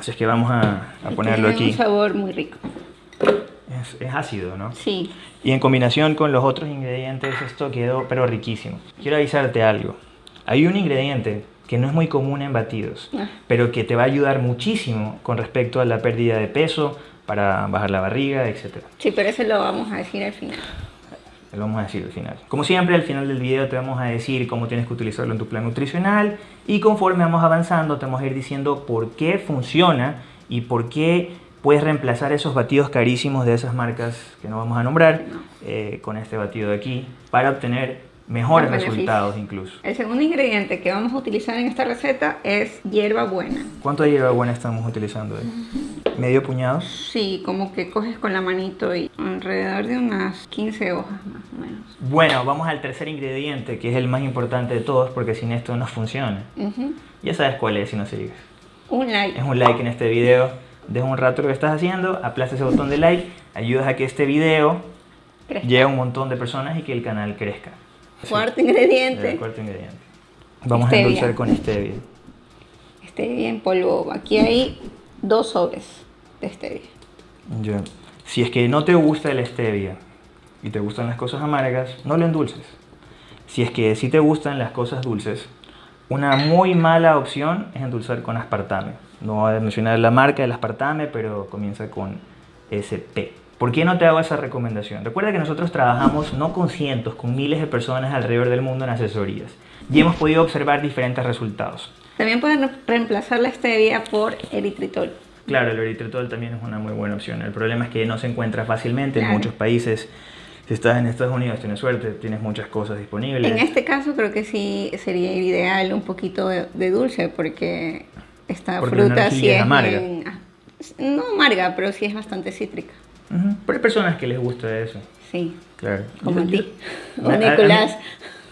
Así es que vamos a, a ponerlo aquí. un sabor muy rico. Es, es ácido, ¿no? Sí. Y en combinación con los otros ingredientes, esto quedó pero riquísimo. Quiero avisarte algo. Hay un ingrediente que no es muy común en batidos, Ah. pero que te va a ayudar muchísimo con respecto a la pérdida de peso, para bajar la barriga, etc. Sí, pero eso lo vamos a decir al final. Lo vamos a decir al final. Como siempre, al final del video te vamos a decir cómo tienes que utilizarlo en tu plan nutricional y conforme vamos avanzando te vamos a ir diciendo por qué funciona y por qué puedes reemplazar esos batidos carísimos de esas marcas que no vamos a nombrar eh, con este batido de aquí para obtener mejores resultados incluso. El segundo ingrediente que vamos a utilizar en esta receta es hierba buena. ¿Cuánto de hierbabuena estamos utilizando? ahí? ¿Medio puñado? Sí, como que coges con la manito y alrededor de unas 15 hojas más o menos. Bueno, vamos al tercer ingrediente que es el más importante de todos porque sin esto no funciona. Ujú. Ya sabes cuál es si no sigues. Un like. es un like en este video, deja un rato lo que estás haciendo, aplasta ese botón de like, ayudas a que este video Crezca. llegue a un montón de personas y que el canal crezca. Cuarto El ingrediente. cuarto ingrediente. Vamos a endulzar con stevia. Stevia en polvo. Aquí hay dos sobres de stevia. Ya. Si es que no te gusta el stevia y te gustan las cosas amargas, no lo endulces. Si es que sí te gustan las cosas dulces, una muy mala opción es endulzar con aspartame. No voy a mencionar la marca del aspartame, pero comienza con SP. ¿Por qué no te hago esa recomendación? Recuerda que nosotros trabajamos no con cientos, con miles de personas alrededor del mundo en asesorías y hemos podido observar diferentes resultados. También pueden reemplazar la stevia por eritritol. Claro, el eritritol también es una muy buena opción. El problema es que no se encuentra fácilmente en Claro. muchos países. Si estás en Estados Unidos, tienes suerte, tienes muchas cosas disponibles. En este caso creo que sí sería ideal un poquito de, de dulce porque esta Porque fruta sí es amarga. bien- ah, no amarga, pero sí es bastante cítrica. Pero hay personas que les gusta eso. Sí, Claro. como a Yo- ti. [laughs] a- a- a mí- Nicolás.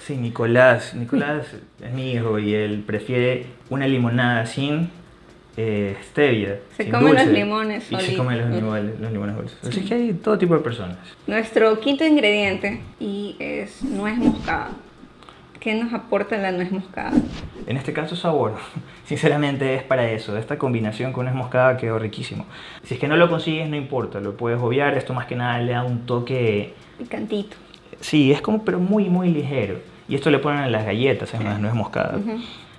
sí, Nicolás. Nicolás [laughs] es mi hijo y él prefiere una limonada sin eh, stevia. Se sin come los limones Y se come los, limones- los limones dulces. Así que hay todo tipo de personas. Nuestro quinto ingrediente y es nuez moscada. ¿Qué nos aporta la nuez moscada? En este caso sabor, [laughs] sinceramente es para eso, esta combinación con nuez moscada quedó riquísimo. Si es que no lo consigues no importa, lo puedes obviar, esto más que nada le da un toque, Picantito. sí, es como pero muy muy ligero. Y esto le ponen en las galletas, en las nuez moscada.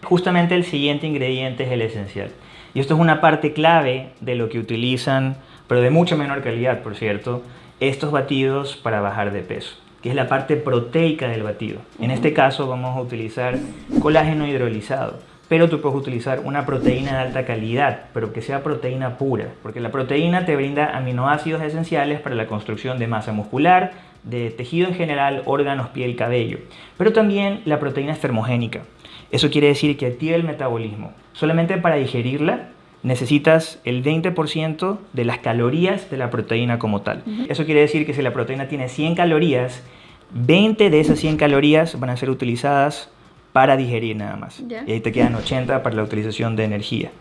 Justamente el siguiente ingrediente es el esencial. Y esto es una parte clave de lo que utilizan, pero de mucha menor calidad, por cierto, estos batidos para bajar de peso, que es la parte proteica del batido. En este caso vamos a utilizar colágeno hidrolizado, pero tú puedes utilizar una proteína de alta calidad, pero que sea proteína pura, porque la proteína te brinda aminoácidos esenciales para la construcción de masa muscular, de tejido en general, órganos, piel, cabello, pero también la proteína es termogénica. Eso quiere decir que activa el metabolismo. Solamente para digerirla necesitas el 20% de las calorías de la proteína como tal. Eso quiere decir que si la proteína tiene 100 calorías, 20 de esas 100 calorías van a ser utilizadas para digerir nada más. Ya. Y ahí te quedan 80 para la utilización de energía.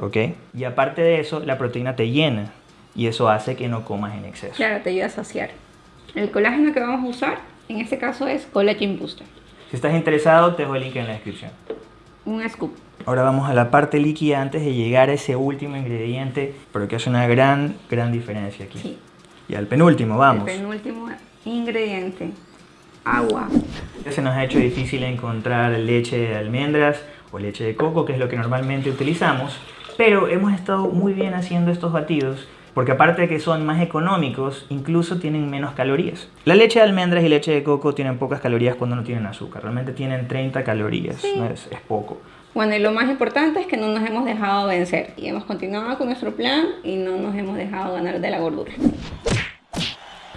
¿Ok? Y aparte de eso, la proteína te llena y eso hace que no comas en exceso. Claro, te ayuda a saciar. El colágeno que vamos a usar en este caso es Collagen Booster. Si estás interesado, te dejo el link en la descripción. Un scoop. Ahora vamos a la parte líquida antes de llegar a ese último ingrediente, pero que hace una gran, gran diferencia aquí. Sí. Y al penúltimo, vamos. El penúltimo ingrediente. Agua. Ya se nos ha hecho difícil encontrar leche de almendras o leche de coco, que es lo que normalmente utilizamos, pero hemos estado muy bien haciendo estos batidos porque aparte de que son más económicos, incluso tienen menos calorías. La leche de almendras y leche de coco tienen pocas calorías cuando no tienen azúcar, realmente tienen 30 calorías, no es, es poco. Bueno, y lo más importante es que no nos hemos dejado vencer y hemos continuado con nuestro plan y no nos hemos dejado ganar de la gordura.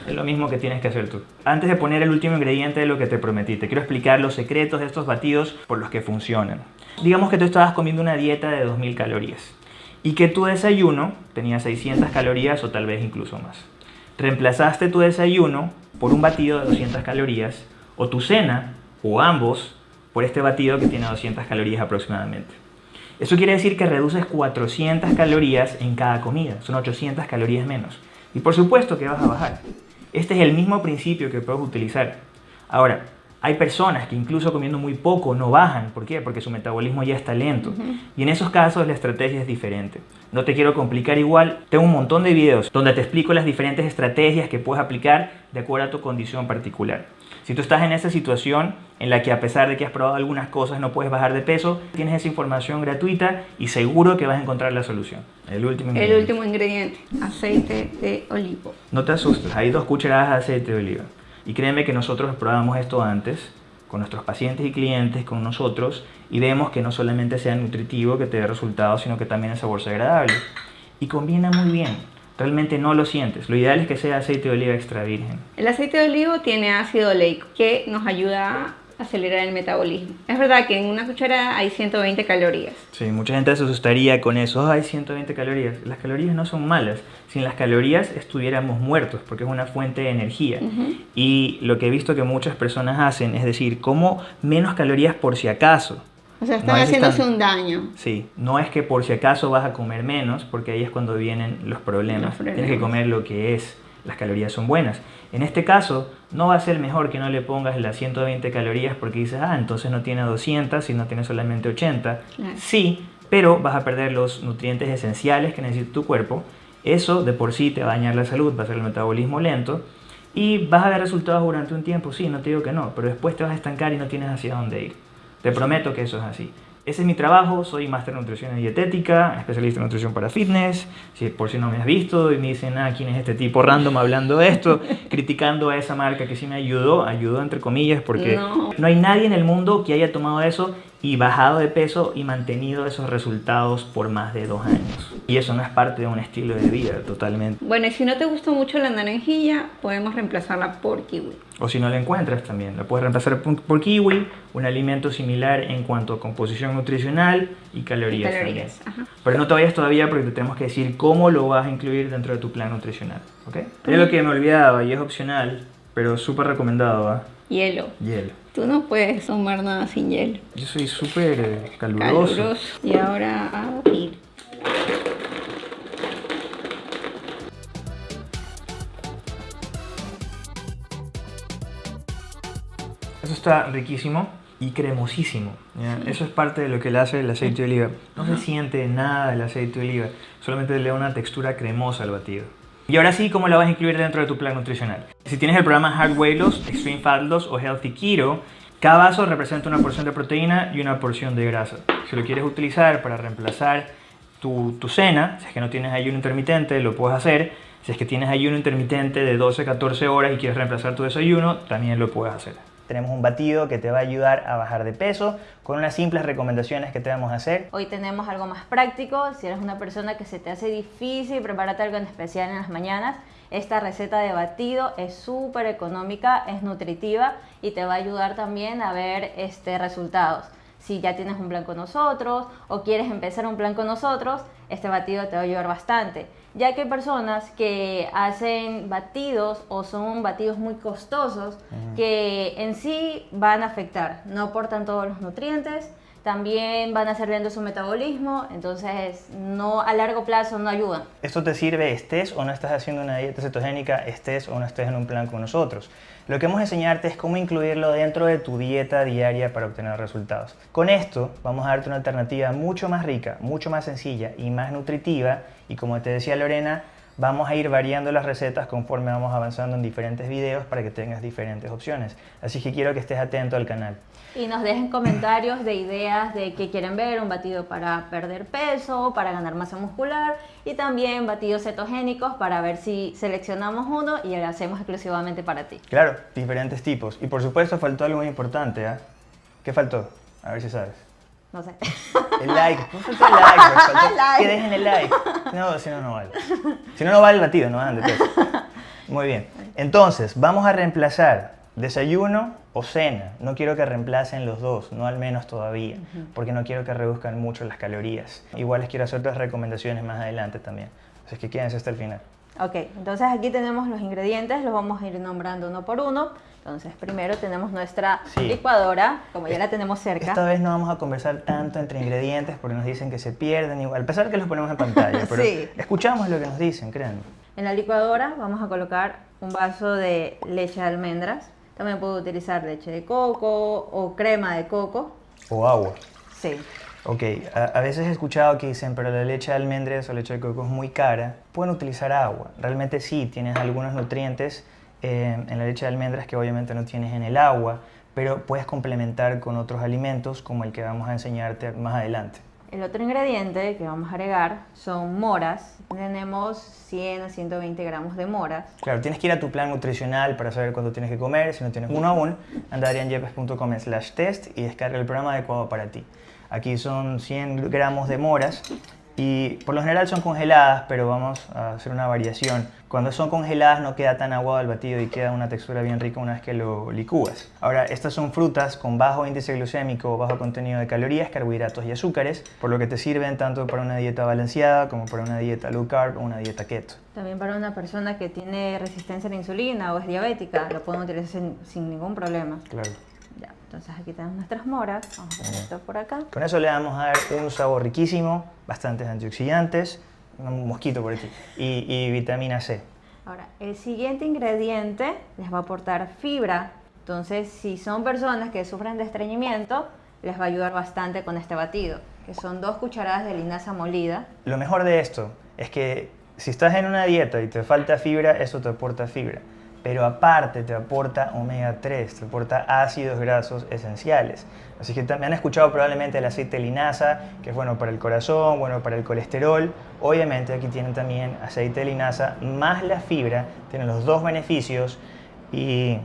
Es lo mismo que tienes que hacer tú. Antes de poner el último ingrediente de lo que te prometí, te quiero explicar los secretos de estos batidos por los que funcionan. Digamos que tú estabas comiendo una dieta de 2000 calorías y que tu desayuno tenía 600 calorías o tal vez incluso más. Reemplazaste tu desayuno por un batido de 200 calorías o tu cena o ambos por este batido que tiene 200 calorías aproximadamente. Eso quiere decir que reduces 400 calorías en cada comida, son 800 calorías menos. Y por supuesto que vas a bajar. Este es el mismo principio que puedes utilizar. Ahora, Hay personas que incluso comiendo muy poco no bajan. ¿Por qué? Porque su metabolismo ya está lento. Y en esos casos la estrategia es diferente. No te quiero complicar igual. Tengo un montón de videos donde te explico las diferentes estrategias que puedes aplicar de acuerdo a tu condición particular. Si tú estás en esa situación en la que a pesar de que has probado algunas cosas no puedes bajar de peso, tienes esa información gratuita y seguro que vas a encontrar la solución. El último El ingrediente. último ingrediente, aceite de olivo. No te asustes, hay dos cucharadas de aceite de oliva. Y créeme que nosotros probamos esto antes con nuestros pacientes y clientes, con nosotros, y vemos que no solamente sea nutritivo, que te dé resultados, sino que también el sabor sea agradable. Y combina muy bien. Realmente no lo sientes. Lo ideal es que sea aceite de oliva extra virgen. El aceite de olivo tiene ácido oleico que nos ayuda a acelerar el metabolismo. Es verdad que en una cucharada hay 120 calorías. Sí, mucha gente se asustaría con eso. Hay 120 calorías. Las calorías no son malas. Sin las calorías estuviéramos muertos porque es una fuente de energía. Y lo que he visto que muchas personas hacen es decir, como menos calorías por si acaso. O sea, No están es haciéndose un daño. Sí, no es que por si acaso vas a comer menos, porque ahí es cuando vienen los problemas. Los problemas. Tienes que comer lo que es. Las calorías son buenas. En este caso, no va a ser mejor que no le pongas las 120 calorías porque dices, ah, entonces no tiene 200, sino tiene solamente 80. Claro. Sí, pero vas a perder los nutrientes esenciales que necesita tu cuerpo. Eso de por sí te va a dañar la salud, va a hacer el metabolismo lento. Y vas a ver resultados durante un tiempo, sí, no te digo que no, pero después te vas a estancar y no tienes hacia dónde ir. Te prometo que eso es así. Ese es mi trabajo, soy máster en nutrición y dietética, especialista en nutrición para fitness. Si por si no me has visto y me dicen, ah, ¿quién es este tipo random hablando de esto? [laughs] criticando a esa marca que sí me ayudó, ayudó entre comillas, porque No. no hay nadie en el mundo que haya tomado eso y bajado de peso y mantenido esos resultados por más de dos años. Y eso no es parte de un estilo de vida totalmente. Bueno, y si no te gustó mucho la naranjilla, podemos reemplazarla por kiwi. O si no la encuentras también, la puedes reemplazar por, kiwi, un alimento similar en cuanto a composición nutricional y calorías. Calorías, también. ajá. Pero no te vayas todavía porque te tenemos que decir cómo lo vas a incluir dentro de tu plan nutricional. ¿ok? Es lo que me olvidaba y es opcional, pero súper recomendado. ¿ah? Hielo. Hielo. Tú no puedes tomar nada sin hielo. Yo soy súper caluroso. Caluroso. Y ahora a batir. Eso está riquísimo y cremosísimo. ¿ya? Eso es parte de lo que le hace el aceite de oliva. No se siente nada el aceite de oliva, solamente le da una textura cremosa al batido. Y ahora sí, ¿cómo la vas a incluir dentro de tu plan nutricional? Si tienes el programa Hard Weight Loss, Extreme Fat Loss o Healthy Keto, cada vaso representa una porción de proteína y una porción de grasa. Si lo quieres utilizar para reemplazar tu, tu cena, si es que no tienes ayuno intermitente, lo puedes hacer. Si es que tienes ayuno intermitente de 12-14 horas y quieres reemplazar tu desayuno, también lo puedes hacer. Tenemos un batido que te va a ayudar a bajar de peso con unas simples recomendaciones que te vamos a hacer. Hoy tenemos algo más práctico. Si eres una persona que se te hace difícil prepararte algo en especial en las mañanas, esta receta de batido es súper económica, es nutritiva y te va a ayudar también a ver este, resultados. Si ya tienes un plan con nosotros o quieres empezar un plan con nosotros, este batido te va a ayudar bastante. Ya que hay personas que hacen batidos o son batidos muy costosos que en sí van a afectar, no aportan todos los nutrientes, también van a hacer lento su metabolismo, entonces no a largo plazo no ayudan. Esto te sirve estés o no estás haciendo una dieta cetogénica, estés o no estés en un plan con nosotros. Lo que vamos a enseñarte es cómo incluirlo dentro de tu dieta diaria para obtener resultados. Con esto vamos a darte una alternativa mucho más rica, mucho más sencilla y más nutritiva. Y como te decía Lorena, vamos a ir variando las recetas conforme vamos avanzando en diferentes videos para que tengas diferentes opciones. Así que quiero que estés atento al canal. Y nos dejen comentarios de ideas de qué quieren ver, un batido para perder peso, para ganar masa muscular y también batidos cetogénicos para ver si seleccionamos uno y lo hacemos exclusivamente para ti. Claro, diferentes tipos. Y por supuesto faltó algo muy importante. ¿ah? ¿Qué faltó? A ver si sabes. No sé. El like, no faltó el like, [laughs] faltó Like. que dejen el like. No, si no, no vale. Si no, no vale el batido, no van de peso. Muy bien. Entonces, vamos a reemplazar desayuno o cena. No quiero que reemplacen los dos, no al menos todavía, porque no quiero que reduzcan mucho las calorías. Igual les quiero hacer otras recomendaciones más adelante también. Así que quédense hasta el final. Ok, entonces aquí tenemos los ingredientes, los vamos a ir nombrando uno por uno. Entonces primero tenemos nuestra Sí. licuadora, como ya la tenemos cerca. Esta vez no vamos a conversar tanto entre ingredientes porque nos dicen que se pierden igual, a pesar que los ponemos en pantalla, [laughs] pero Sí. escuchamos lo que nos dicen, créanme. En la licuadora vamos a colocar un vaso de leche de almendras. También puedo utilizar leche de coco o crema de coco. O agua. Sí. Ok, a, a veces he escuchado que dicen, pero la leche de almendras o leche de coco es muy cara. Pueden utilizar agua. Realmente sí, tienes algunos nutrientes eh, en la leche de almendras que obviamente no tienes en el agua, pero puedes complementar con otros alimentos como el que vamos a enseñarte más adelante. El otro ingrediente que vamos a agregar son moras. Tenemos 100 a 120 gramos de moras. Claro, tienes que ir a tu plan nutricional para saber cuánto tienes que comer. Si no tienes uno aún, anda a slash test y descarga el programa adecuado para ti. Aquí son 100 gramos de moras y por lo general son congeladas, pero vamos a hacer una variación. Cuando son congeladas no queda tan aguado el batido y queda una textura bien rica una vez que lo licúas. Ahora, estas son frutas con bajo índice glucémico, bajo contenido de calorías, carbohidratos y azúcares, por lo que te sirven tanto para una dieta balanceada como para una dieta low carb o una dieta keto. También para una persona que tiene resistencia a la insulina o es diabética, lo podemos utilizar sin, sin ningún problema. Claro. Entonces aquí tenemos nuestras moras. Vamos a poner esto por acá. Con eso le vamos a dar un sabor riquísimo, bastantes antioxidantes, un mosquito por aquí, y, y vitamina C. Ahora, el siguiente ingrediente les va a aportar fibra. Entonces, si son personas que sufren de estreñimiento, les va a ayudar bastante con este batido, que son dos cucharadas de linaza molida. Lo mejor de esto es que si estás en una dieta y te falta fibra, eso te aporta fibra. Pero aparte te aporta omega 3, te aporta ácidos grasos esenciales. Así que también han escuchado probablemente el aceite de linaza, que es bueno para el corazón, bueno para el colesterol. Obviamente aquí tienen también aceite de linaza más la fibra, tienen los dos beneficios y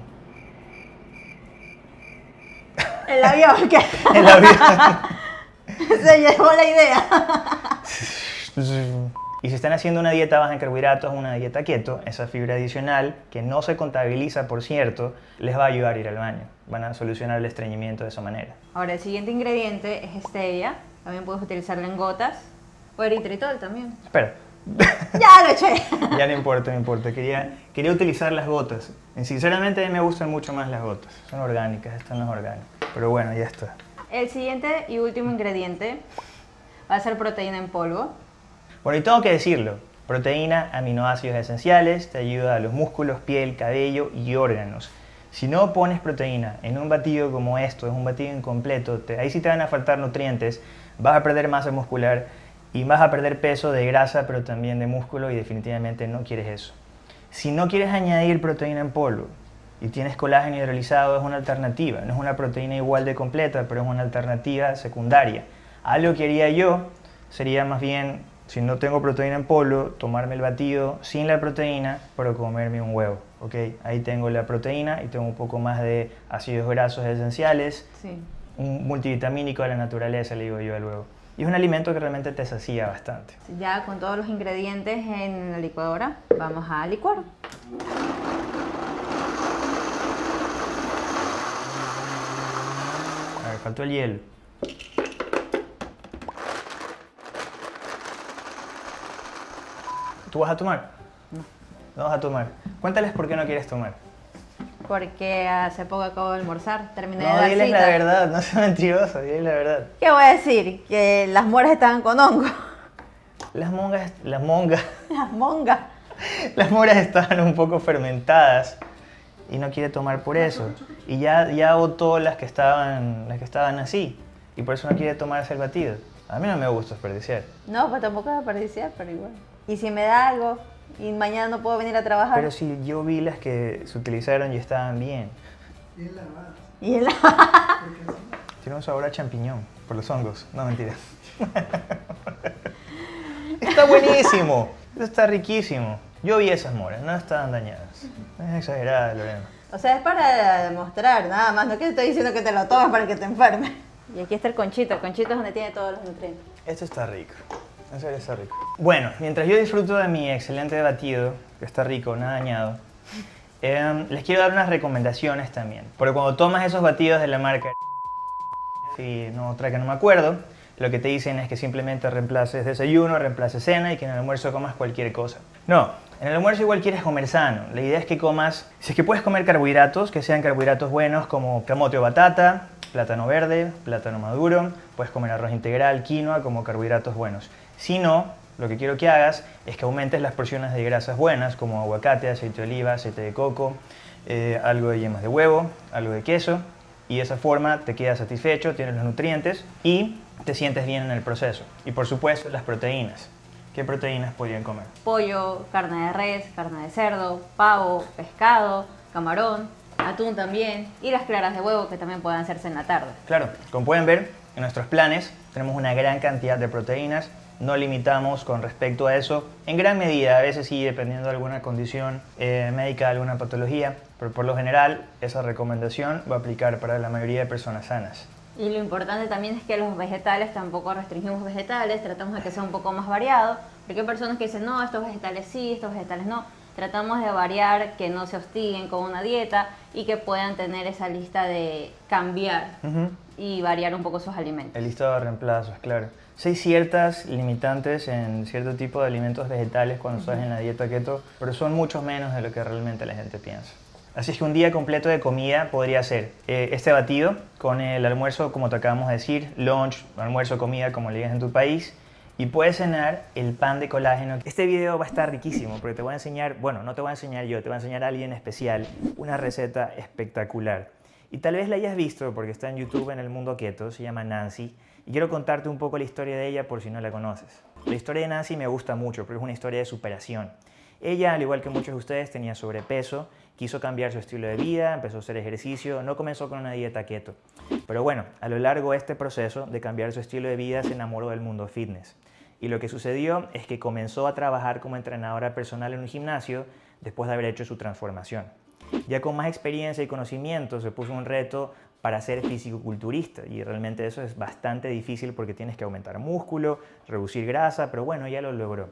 El avión que [laughs] el avión- [laughs] se llevó la idea. [laughs] Y si están haciendo una dieta baja en carbohidratos, una dieta keto, esa fibra adicional, que no se contabiliza por cierto, les va a ayudar a ir al baño. Van a solucionar el estreñimiento de esa manera. Ahora, el siguiente ingrediente es stevia. También puedes utilizarlo en gotas. O eritritol también. Espera, [laughs] ¡Ya lo eché! [laughs] ya no importa, no importa. Quería, quería utilizar las gotas. Y sinceramente a mí me gustan mucho más las gotas. Son orgánicas, esta no es orgánica. Pero bueno, ya está. El siguiente y último ingrediente va a ser proteína en polvo. Bueno, y tengo que decirlo. Proteína, aminoácidos esenciales, te ayuda a los músculos, piel, cabello y órganos. Si no pones proteína en un batido como esto, es un batido incompleto, ahí sí te van a faltar nutrientes, vas a perder masa muscular y vas a perder peso de grasa, pero también de músculo y definitivamente no quieres eso. Si no quieres añadir proteína en polvo y tienes colágeno hidrolizado, es una alternativa. No es una proteína igual de completa, pero es una alternativa secundaria. Algo que haría yo sería más bien, si no tengo proteína en polvo, tomarme el batido sin la proteína, pero comerme un huevo. ¿ok? Ahí tengo la proteína y tengo un poco más de ácidos grasos esenciales, Sí. un multivitamínico de la naturaleza, le digo yo al huevo. Y es un alimento que realmente te sacía bastante. Ya con todos los ingredientes en la licuadora, vamos a licuar. A ver, faltó el hielo. ¿Tú vas a tomar? No. No vas a tomar. Cuéntales por qué no quieres tomar. Porque hace poco acabo de almorzar, terminé de No, dar diles cita. la verdad, no seas mentiroso, diles la verdad. ¿Qué voy a decir? Que las moras estaban con hongo. Las mongas, las mongas, [laughs] Las mongas. las moras estaban un poco fermentadas y no quiere tomar por eso. Y ya, ya botó las que estaban, las que estaban así y por eso no quiere tomarse el batido. A mí no me gusta desperdiciar. No, pues tampoco desperdiciar, pero igual. Y si me da algo y mañana no puedo venir a trabajar. Pero si yo vi las que se utilizaron y estaban bien. Y el... Tiene un sabor a champiñón por los hongos. No, mentira. [laughs] está buenísimo. Esto está riquísimo. Yo vi esas moras, no estaban dañadas. Es exagerada, Lorena. O sea, es para demostrar, nada más. No que te estoy diciendo que te lo tomes para que te enfermes. Y aquí está el conchito. El conchito es donde tiene todos los nutrientes. Esto está rico. Bueno, mientras yo disfruto de mi excelente batido, que está rico, nada dañado, em, les quiero dar unas recomendaciones también. Porque cuando tomas esos batidos de la marca y no otra que no me acuerdo, lo que te dicen es que simplemente reemplaces desayuno, reemplaces cena y que en el almuerzo comas cualquier cosa. No, en el almuerzo igual quieres comer sano. La idea es que comas, si es que puedes comer carbohidratos, que sean carbohidratos buenos como camote o batata, plátano verde, plátano maduro, puedes comer arroz integral, quinoa como carbohidratos buenos. Si no, lo que quiero que hagas es que aumentes las porciones de grasas buenas como aguacate, aceite de oliva, aceite de coco, eh, algo de yemas de huevo, algo de queso y de esa forma te quedas satisfecho, tienes los nutrientes y te sientes bien en el proceso. Y por supuesto las proteínas. ¿Qué proteínas podrían comer? Pollo, carne de res, carne de cerdo, pavo, pescado, camarón, atún también y las claras de huevo que también pueden hacerse en la tarde. Claro, como pueden ver, en nuestros planes tenemos una gran cantidad de proteínas, no limitamos con respecto a eso, en gran medida, a veces sí, dependiendo de alguna condición eh, médica, alguna patología, pero por lo general esa recomendación va a aplicar para la mayoría de personas sanas. Y lo importante también es que los vegetales tampoco restringimos vegetales, tratamos de que sea un poco más variado, porque hay personas que dicen, no, estos vegetales sí, estos vegetales no. Tratamos de variar, que no se hostiguen con una dieta y que puedan tener esa lista de cambiar y variar un poco sus alimentos. El listado de reemplazos, claro. Sí hay ciertas limitantes en cierto tipo de alimentos vegetales cuando estás en la dieta keto, pero son mucho menos de lo que realmente la gente piensa. Así es que un día completo de comida podría ser eh, este batido con el almuerzo, como te acabamos de decir, lunch, almuerzo, comida, como le digas en tu país, y puedes cenar el pan de colágeno. Este video va a estar riquísimo porque te voy a enseñar, bueno, no te voy a enseñar yo, te voy a enseñar a alguien especial una receta espectacular. Y tal vez la hayas visto porque está en YouTube en el mundo keto, se llama Nancy, y quiero contarte un poco la historia de ella por si no la conoces. La historia de Nancy me gusta mucho porque es una historia de superación. Ella, al igual que muchos de ustedes, tenía sobrepeso quiso cambiar su estilo de vida, empezó a hacer ejercicio, no comenzó con una dieta keto. Pero bueno, a lo largo de este proceso de cambiar su estilo de vida se enamoró del mundo fitness. Y lo que sucedió es que comenzó a trabajar como entrenadora personal en un gimnasio después de haber hecho su transformación. Ya con más experiencia y conocimiento se puso un reto para ser físico-culturista y realmente eso es bastante difícil porque tienes que aumentar músculo, reducir grasa, pero bueno, ya lo logró.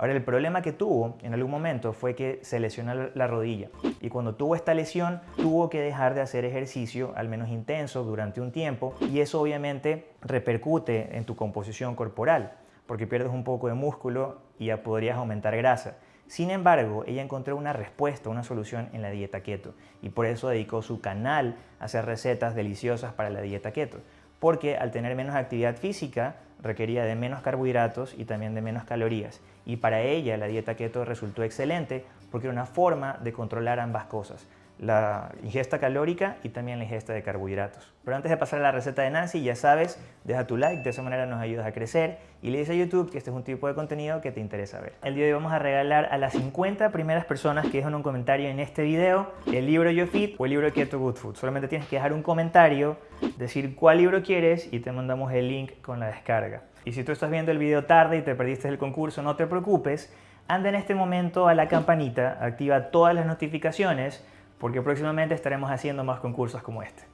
Ahora, el problema que tuvo en algún momento fue que se lesionó la rodilla y cuando tuvo esta lesión tuvo que dejar de hacer ejercicio al menos intenso durante un tiempo y eso obviamente repercute en tu composición corporal porque pierdes un poco de músculo y ya podrías aumentar grasa. Sin embargo, ella encontró una respuesta, una solución en la dieta keto y por eso dedicó su canal a hacer recetas deliciosas para la dieta keto porque al tener menos actividad física requería de menos carbohidratos y también de menos calorías. Y para ella la dieta keto resultó excelente porque era una forma de controlar ambas cosas la ingesta calórica y también la ingesta de carbohidratos. Pero antes de pasar a la receta de Nancy, ya sabes, deja tu like, de esa manera nos ayudas a crecer y le dices a YouTube que este es un tipo de contenido que te interesa ver. El día de hoy vamos a regalar a las 50 primeras personas que dejan un comentario en este video el libro Yo Fit o el libro Keto Good Food. Solamente tienes que dejar un comentario, decir cuál libro quieres y te mandamos el link con la descarga. Y si tú estás viendo el video tarde y te perdiste el concurso, no te preocupes, anda en este momento a la campanita, activa todas las notificaciones porque próximamente estaremos haciendo más concursos como este.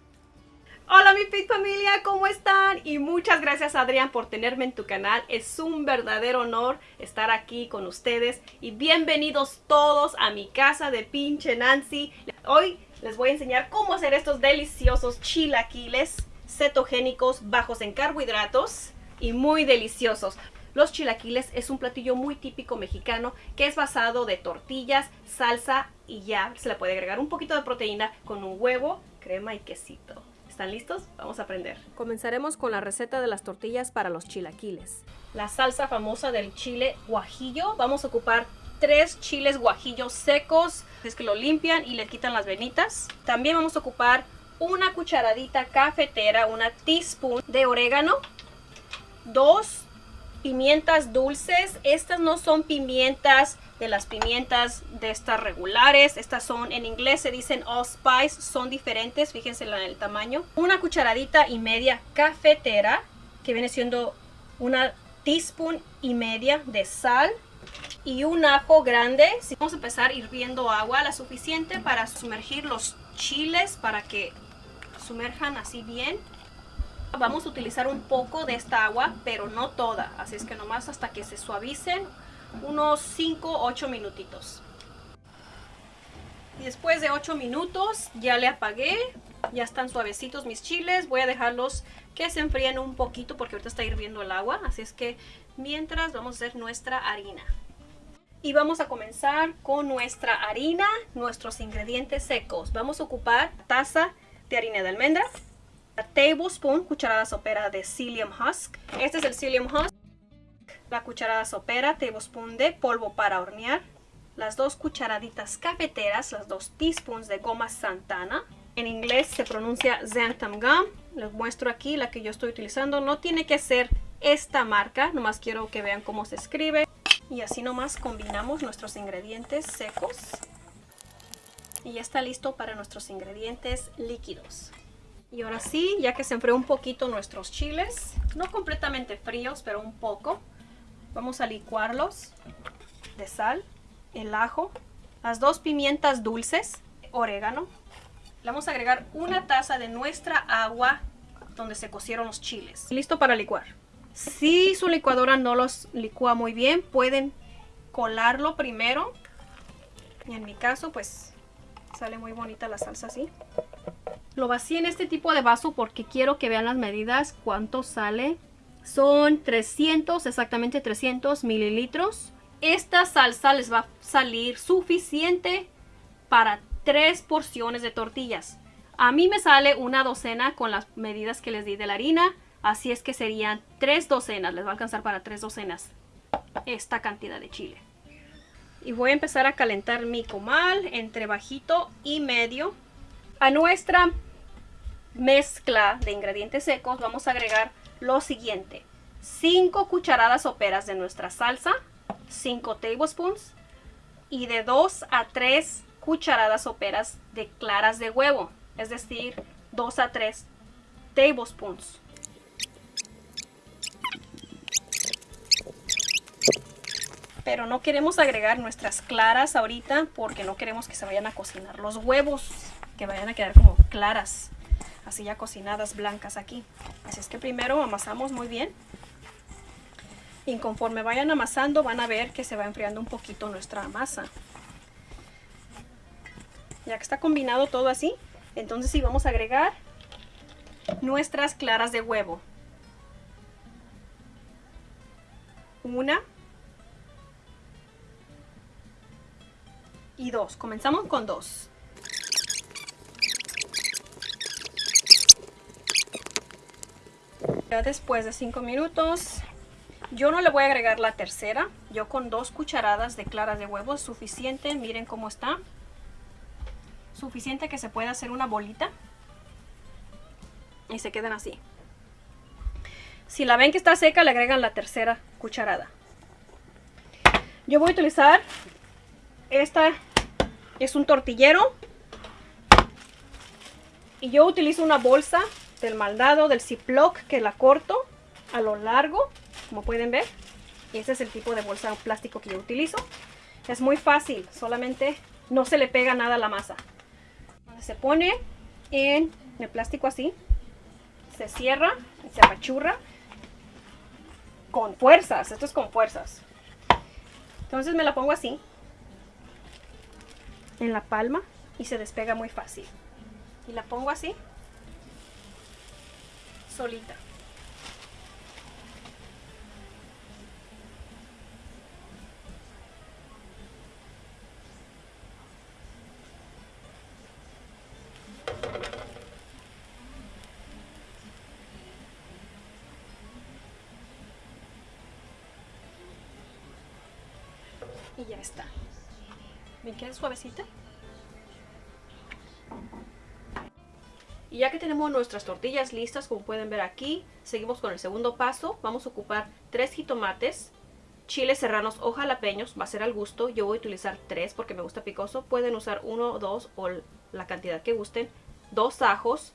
Hola mi Fit familia, ¿cómo están? Y muchas gracias Adrián por tenerme en tu canal. Es un verdadero honor estar aquí con ustedes y bienvenidos todos a mi casa de pinche Nancy. Hoy les voy a enseñar cómo hacer estos deliciosos chilaquiles cetogénicos bajos en carbohidratos y muy deliciosos. Los chilaquiles es un platillo muy típico mexicano que es basado de tortillas, salsa y ya se le puede agregar un poquito de proteína con un huevo, crema y quesito. ¿Están listos? Vamos a aprender. Comenzaremos con la receta de las tortillas para los chilaquiles. La salsa famosa del chile guajillo. Vamos a ocupar tres chiles guajillos secos. Es que lo limpian y le quitan las venitas. También vamos a ocupar una cucharadita cafetera, una teaspoon de orégano, dos pimientas dulces. Estas no son pimientas de las pimientas de estas regulares. Estas son, en inglés se dicen allspice, son diferentes. Fíjense en el tamaño. Una cucharadita y media cafetera, que viene siendo una teaspoon y media de sal. Y un ajo grande. Vamos a empezar hirviendo agua, la suficiente para sumergir los chiles, para que sumerjan así bien. Vamos a utilizar un poco de esta agua, pero no toda. Así es que nomás hasta que se suavicen unos 5 8 minutitos. Después de 8 minutos ya le apagué. Ya están suavecitos mis chiles. Voy a dejarlos que se enfríen un poquito porque ahorita está hirviendo el agua. Así es que mientras vamos a hacer nuestra harina. Y vamos a comenzar con nuestra harina, nuestros ingredientes secos. Vamos a ocupar taza de harina de almendra, tablespoon, cucharada sopera de psyllium husk. Este es el psyllium husk. La cucharada sopera, tablespoon de polvo para hornear. las dos cucharaditas cafeteras, las dos teaspoons de goma Santana. En inglés se pronuncia Xanthan Gum. Les muestro aquí la que yo estoy utilizando. No tiene que ser esta marca, nomás quiero que vean cómo se escribe. Y así nomás combinamos nuestros ingredientes secos. Y ya está listo para nuestros ingredientes líquidos. Y ahora sí, ya que se enfrió un poquito nuestros chiles, no completamente fríos, pero un poco, vamos a licuarlos de sal, el ajo, las dos pimientas dulces, orégano. Le vamos a agregar una taza de nuestra agua donde se cocieron los chiles. Listo para licuar. Si su licuadora no los licúa muy bien, pueden colarlo primero. Y en mi caso, pues sale muy bonita la salsa así. Lo vací en este tipo de vaso porque quiero que vean las medidas, cuánto sale. Son 300, exactamente 300 mililitros. Esta salsa les va a salir suficiente para tres porciones de tortillas. A mí me sale una docena con las medidas que les di de la harina. Así es que serían tres docenas. Les va a alcanzar para tres docenas esta cantidad de chile. Y voy a empezar a calentar mi comal entre bajito y medio. A nuestra mezcla de ingredientes secos vamos a agregar lo siguiente. 5 cucharadas soperas de nuestra salsa, 5 tablespoons y de 2 a 3 cucharadas soperas de claras de huevo, es decir, 2 a 3 tablespoons. Pero no queremos agregar nuestras claras ahorita porque no queremos que se vayan a cocinar los huevos, que vayan a quedar como claras, así ya cocinadas blancas aquí. Así es que primero amasamos muy bien. Y conforme vayan amasando van a ver que se va enfriando un poquito nuestra masa. Ya que está combinado todo así, entonces sí vamos a agregar nuestras claras de huevo. Una y dos. Comenzamos con dos. Ya después de 5 minutos, yo no le voy a agregar la tercera. Yo con dos cucharadas de claras de huevo suficiente. Miren cómo está. Suficiente que se pueda hacer una bolita. Y se quedan así. Si la ven que está seca, le agregan la tercera cucharada. Yo voy a utilizar esta es un tortillero. Y yo utilizo una bolsa del maldado, del Ziploc, que la corto a lo largo, como pueden ver. Y ese es el tipo de bolsa plástico que yo utilizo. Es muy fácil, solamente no se le pega nada a la masa. Se pone en el plástico así, se cierra se apachurra con fuerzas. Esto es con fuerzas. Entonces me la pongo así en la palma y se despega muy fácil. Y la pongo así, solita. Y ya está. ¿Ven que suavecita? Y ya que tenemos nuestras tortillas listas, como pueden ver aquí, seguimos con el segundo paso. Vamos a ocupar tres jitomates, chiles serranos o jalapeños, va a ser al gusto. Yo voy a utilizar tres porque me gusta picoso. Pueden usar uno, dos o la cantidad que gusten. Dos ajos,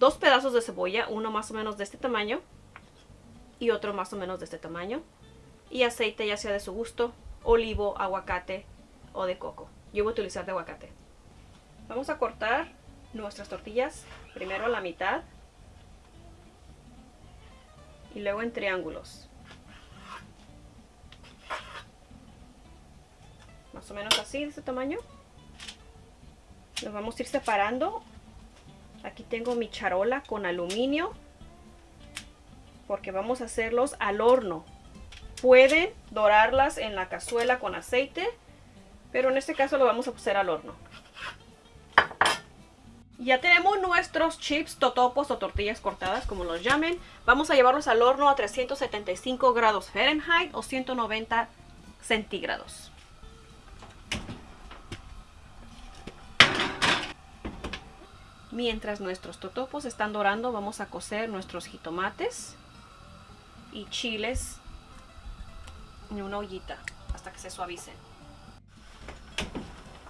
dos pedazos de cebolla, uno más o menos de este tamaño y otro más o menos de este tamaño. Y aceite ya sea de su gusto, olivo, aguacate, o de coco. Yo voy a utilizar de aguacate. Vamos a cortar nuestras tortillas primero a la mitad y luego en triángulos. Más o menos así, de este tamaño. Los vamos a ir separando. Aquí tengo mi charola con aluminio porque vamos a hacerlos al horno. Pueden dorarlas en la cazuela con aceite pero en este caso lo vamos a hacer al horno. Ya tenemos nuestros chips, totopos o tortillas cortadas, como los llamen. Vamos a llevarlos al horno a 375 grados Fahrenheit o 190 centígrados. Mientras nuestros totopos están dorando, vamos a cocer nuestros jitomates y chiles en una ollita hasta que se suavicen.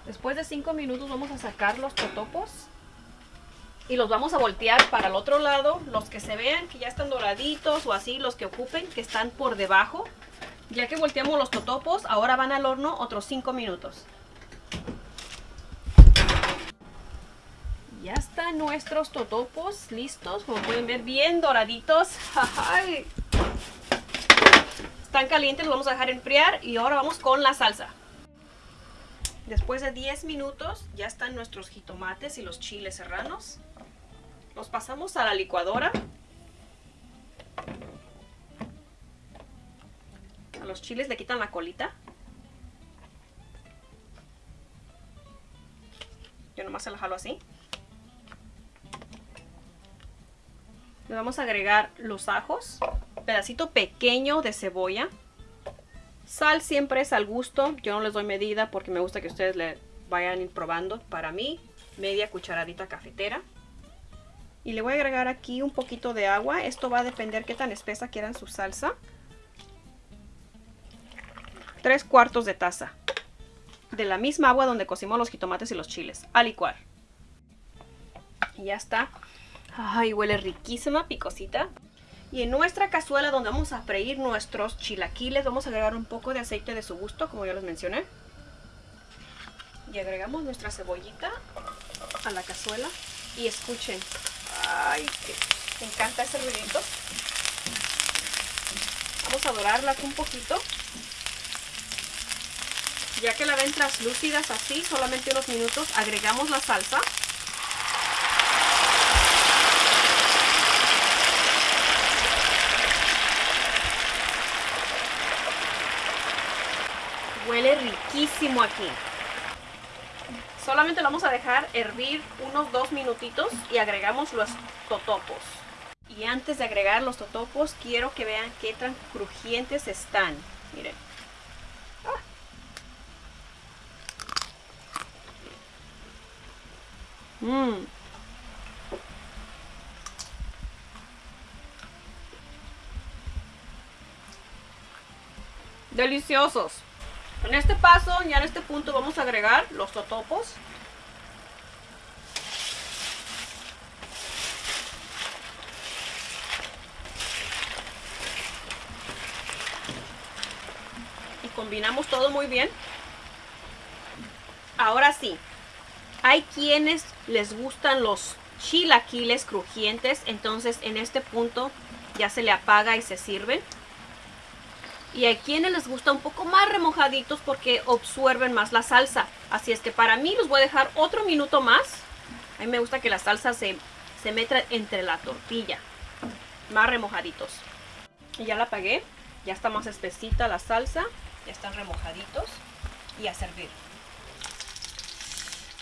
Después de 5 minutos vamos a sacar los totopos y los vamos a voltear para el otro lado. Los que se vean que ya están doraditos o así, los que ocupen, que están por debajo. Ya que volteamos los totopos, ahora van al horno otros 5 minutos. Ya están nuestros totopos listos, como pueden ver, bien doraditos. [laughs] Están calientes, los vamos a dejar enfriar y ahora vamos con la salsa. Después de 10 minutos ya están nuestros jitomates y los chiles serranos. Los pasamos a la licuadora. A los chiles le quitan la colita. Yo nomás se la jalo así. Le vamos a agregar los ajos, pedacito pequeño de cebolla. Sal siempre es al gusto, yo no les doy medida porque me gusta que ustedes le vayan probando. Para mí, media cucharadita cafetera. Y le voy a agregar aquí un poquito de agua. Esto va a depender qué tan espesa quieran su salsa. Tres cuartos de taza. De la misma agua donde cocimos los jitomates y los chiles. A licuar. Y ya está. Ay, huele riquísima, picosita. Y en nuestra cazuela donde vamos a freír nuestros chilaquiles, vamos a agregar un poco de aceite de su gusto, como ya les mencioné. Y agregamos nuestra cebollita a la cazuela. Y escuchen, ay, que me encanta ese ruidito. Vamos a dorarlas un poquito. Ya que la ven translúcidas así, solamente unos minutos, agregamos la salsa. Riquísimo aquí. Solamente lo vamos a dejar hervir unos dos minutitos y agregamos los totopos. Y antes de agregar los totopos, quiero que vean qué tan crujientes están. Miren. Ah. Deliciosos. En este paso, ya en este punto, vamos a agregar los totopos. Y combinamos todo muy bien. Ahora sí, hay quienes les gustan los chilaquiles crujientes, entonces en este punto ya se le apaga y se sirven. Y hay quienes les gusta un poco más remojaditos porque absorben más la salsa. Así es que para mí los voy a dejar otro minuto más. A mí me gusta que la salsa se, se meta entre la tortilla. Más remojaditos. Y ya la apagué. Ya está más espesita la salsa. Ya están remojaditos. Y a servir.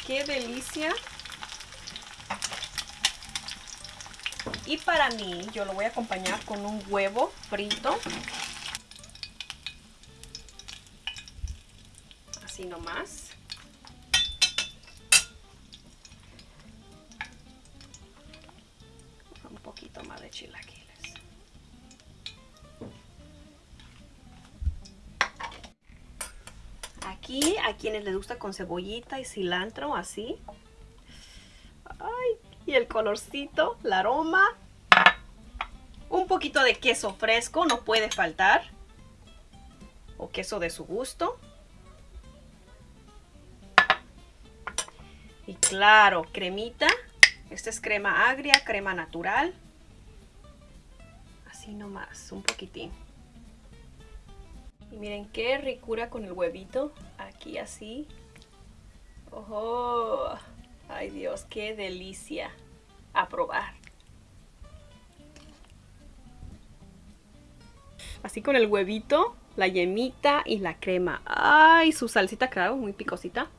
¡Qué delicia! Y para mí, yo lo voy a acompañar con un huevo frito. Así nomás. Un poquito más de chilaquiles. Aquí, a quienes les gusta con cebollita y cilantro, así. Y el colorcito, el aroma. Un poquito de queso fresco, no puede faltar. O queso de su gusto. Y claro, cremita. Esta es crema agria, crema natural. Así nomás, un poquitín. Y miren qué ricura con el huevito. Aquí así. ¡Oh! ¡Ay Dios, qué delicia! A probar. Así con el huevito, la yemita y la crema. ¡Ay! Su salsita, claro, muy picosita.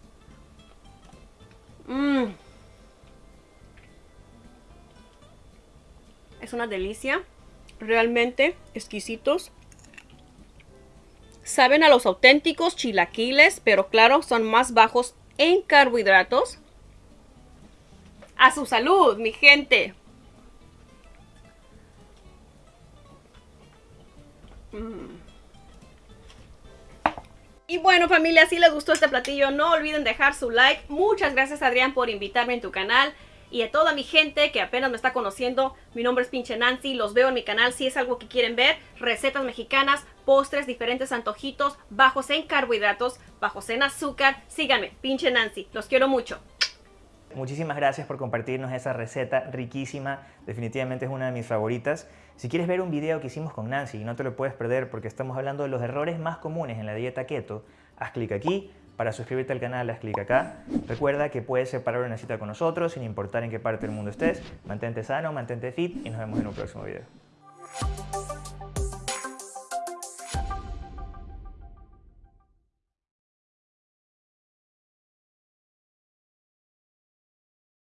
Mmm. Es una delicia. Realmente exquisitos. Saben a los auténticos chilaquiles, pero claro, son más bajos en carbohidratos. A su salud, mi gente. Mm. Y bueno familia, si les gustó este platillo, no olviden dejar su like. Muchas gracias Adrián por invitarme en tu canal. Y a toda mi gente que apenas me está conociendo, mi nombre es Pinche Nancy, los veo en mi canal si es algo que quieren ver. Recetas mexicanas, postres, diferentes antojitos, bajos en carbohidratos, bajos en azúcar. Síganme, Pinche Nancy, los quiero mucho. Muchísimas gracias por compartirnos esa receta riquísima, definitivamente es una de mis favoritas. Si quieres ver un video que hicimos con Nancy y no te lo puedes perder porque estamos hablando de los errores más comunes en la dieta keto, haz clic aquí, para suscribirte al canal haz clic acá. Recuerda que puedes separar una cita con nosotros sin importar en qué parte del mundo estés. Mantente sano, mantente fit y nos vemos en un próximo video.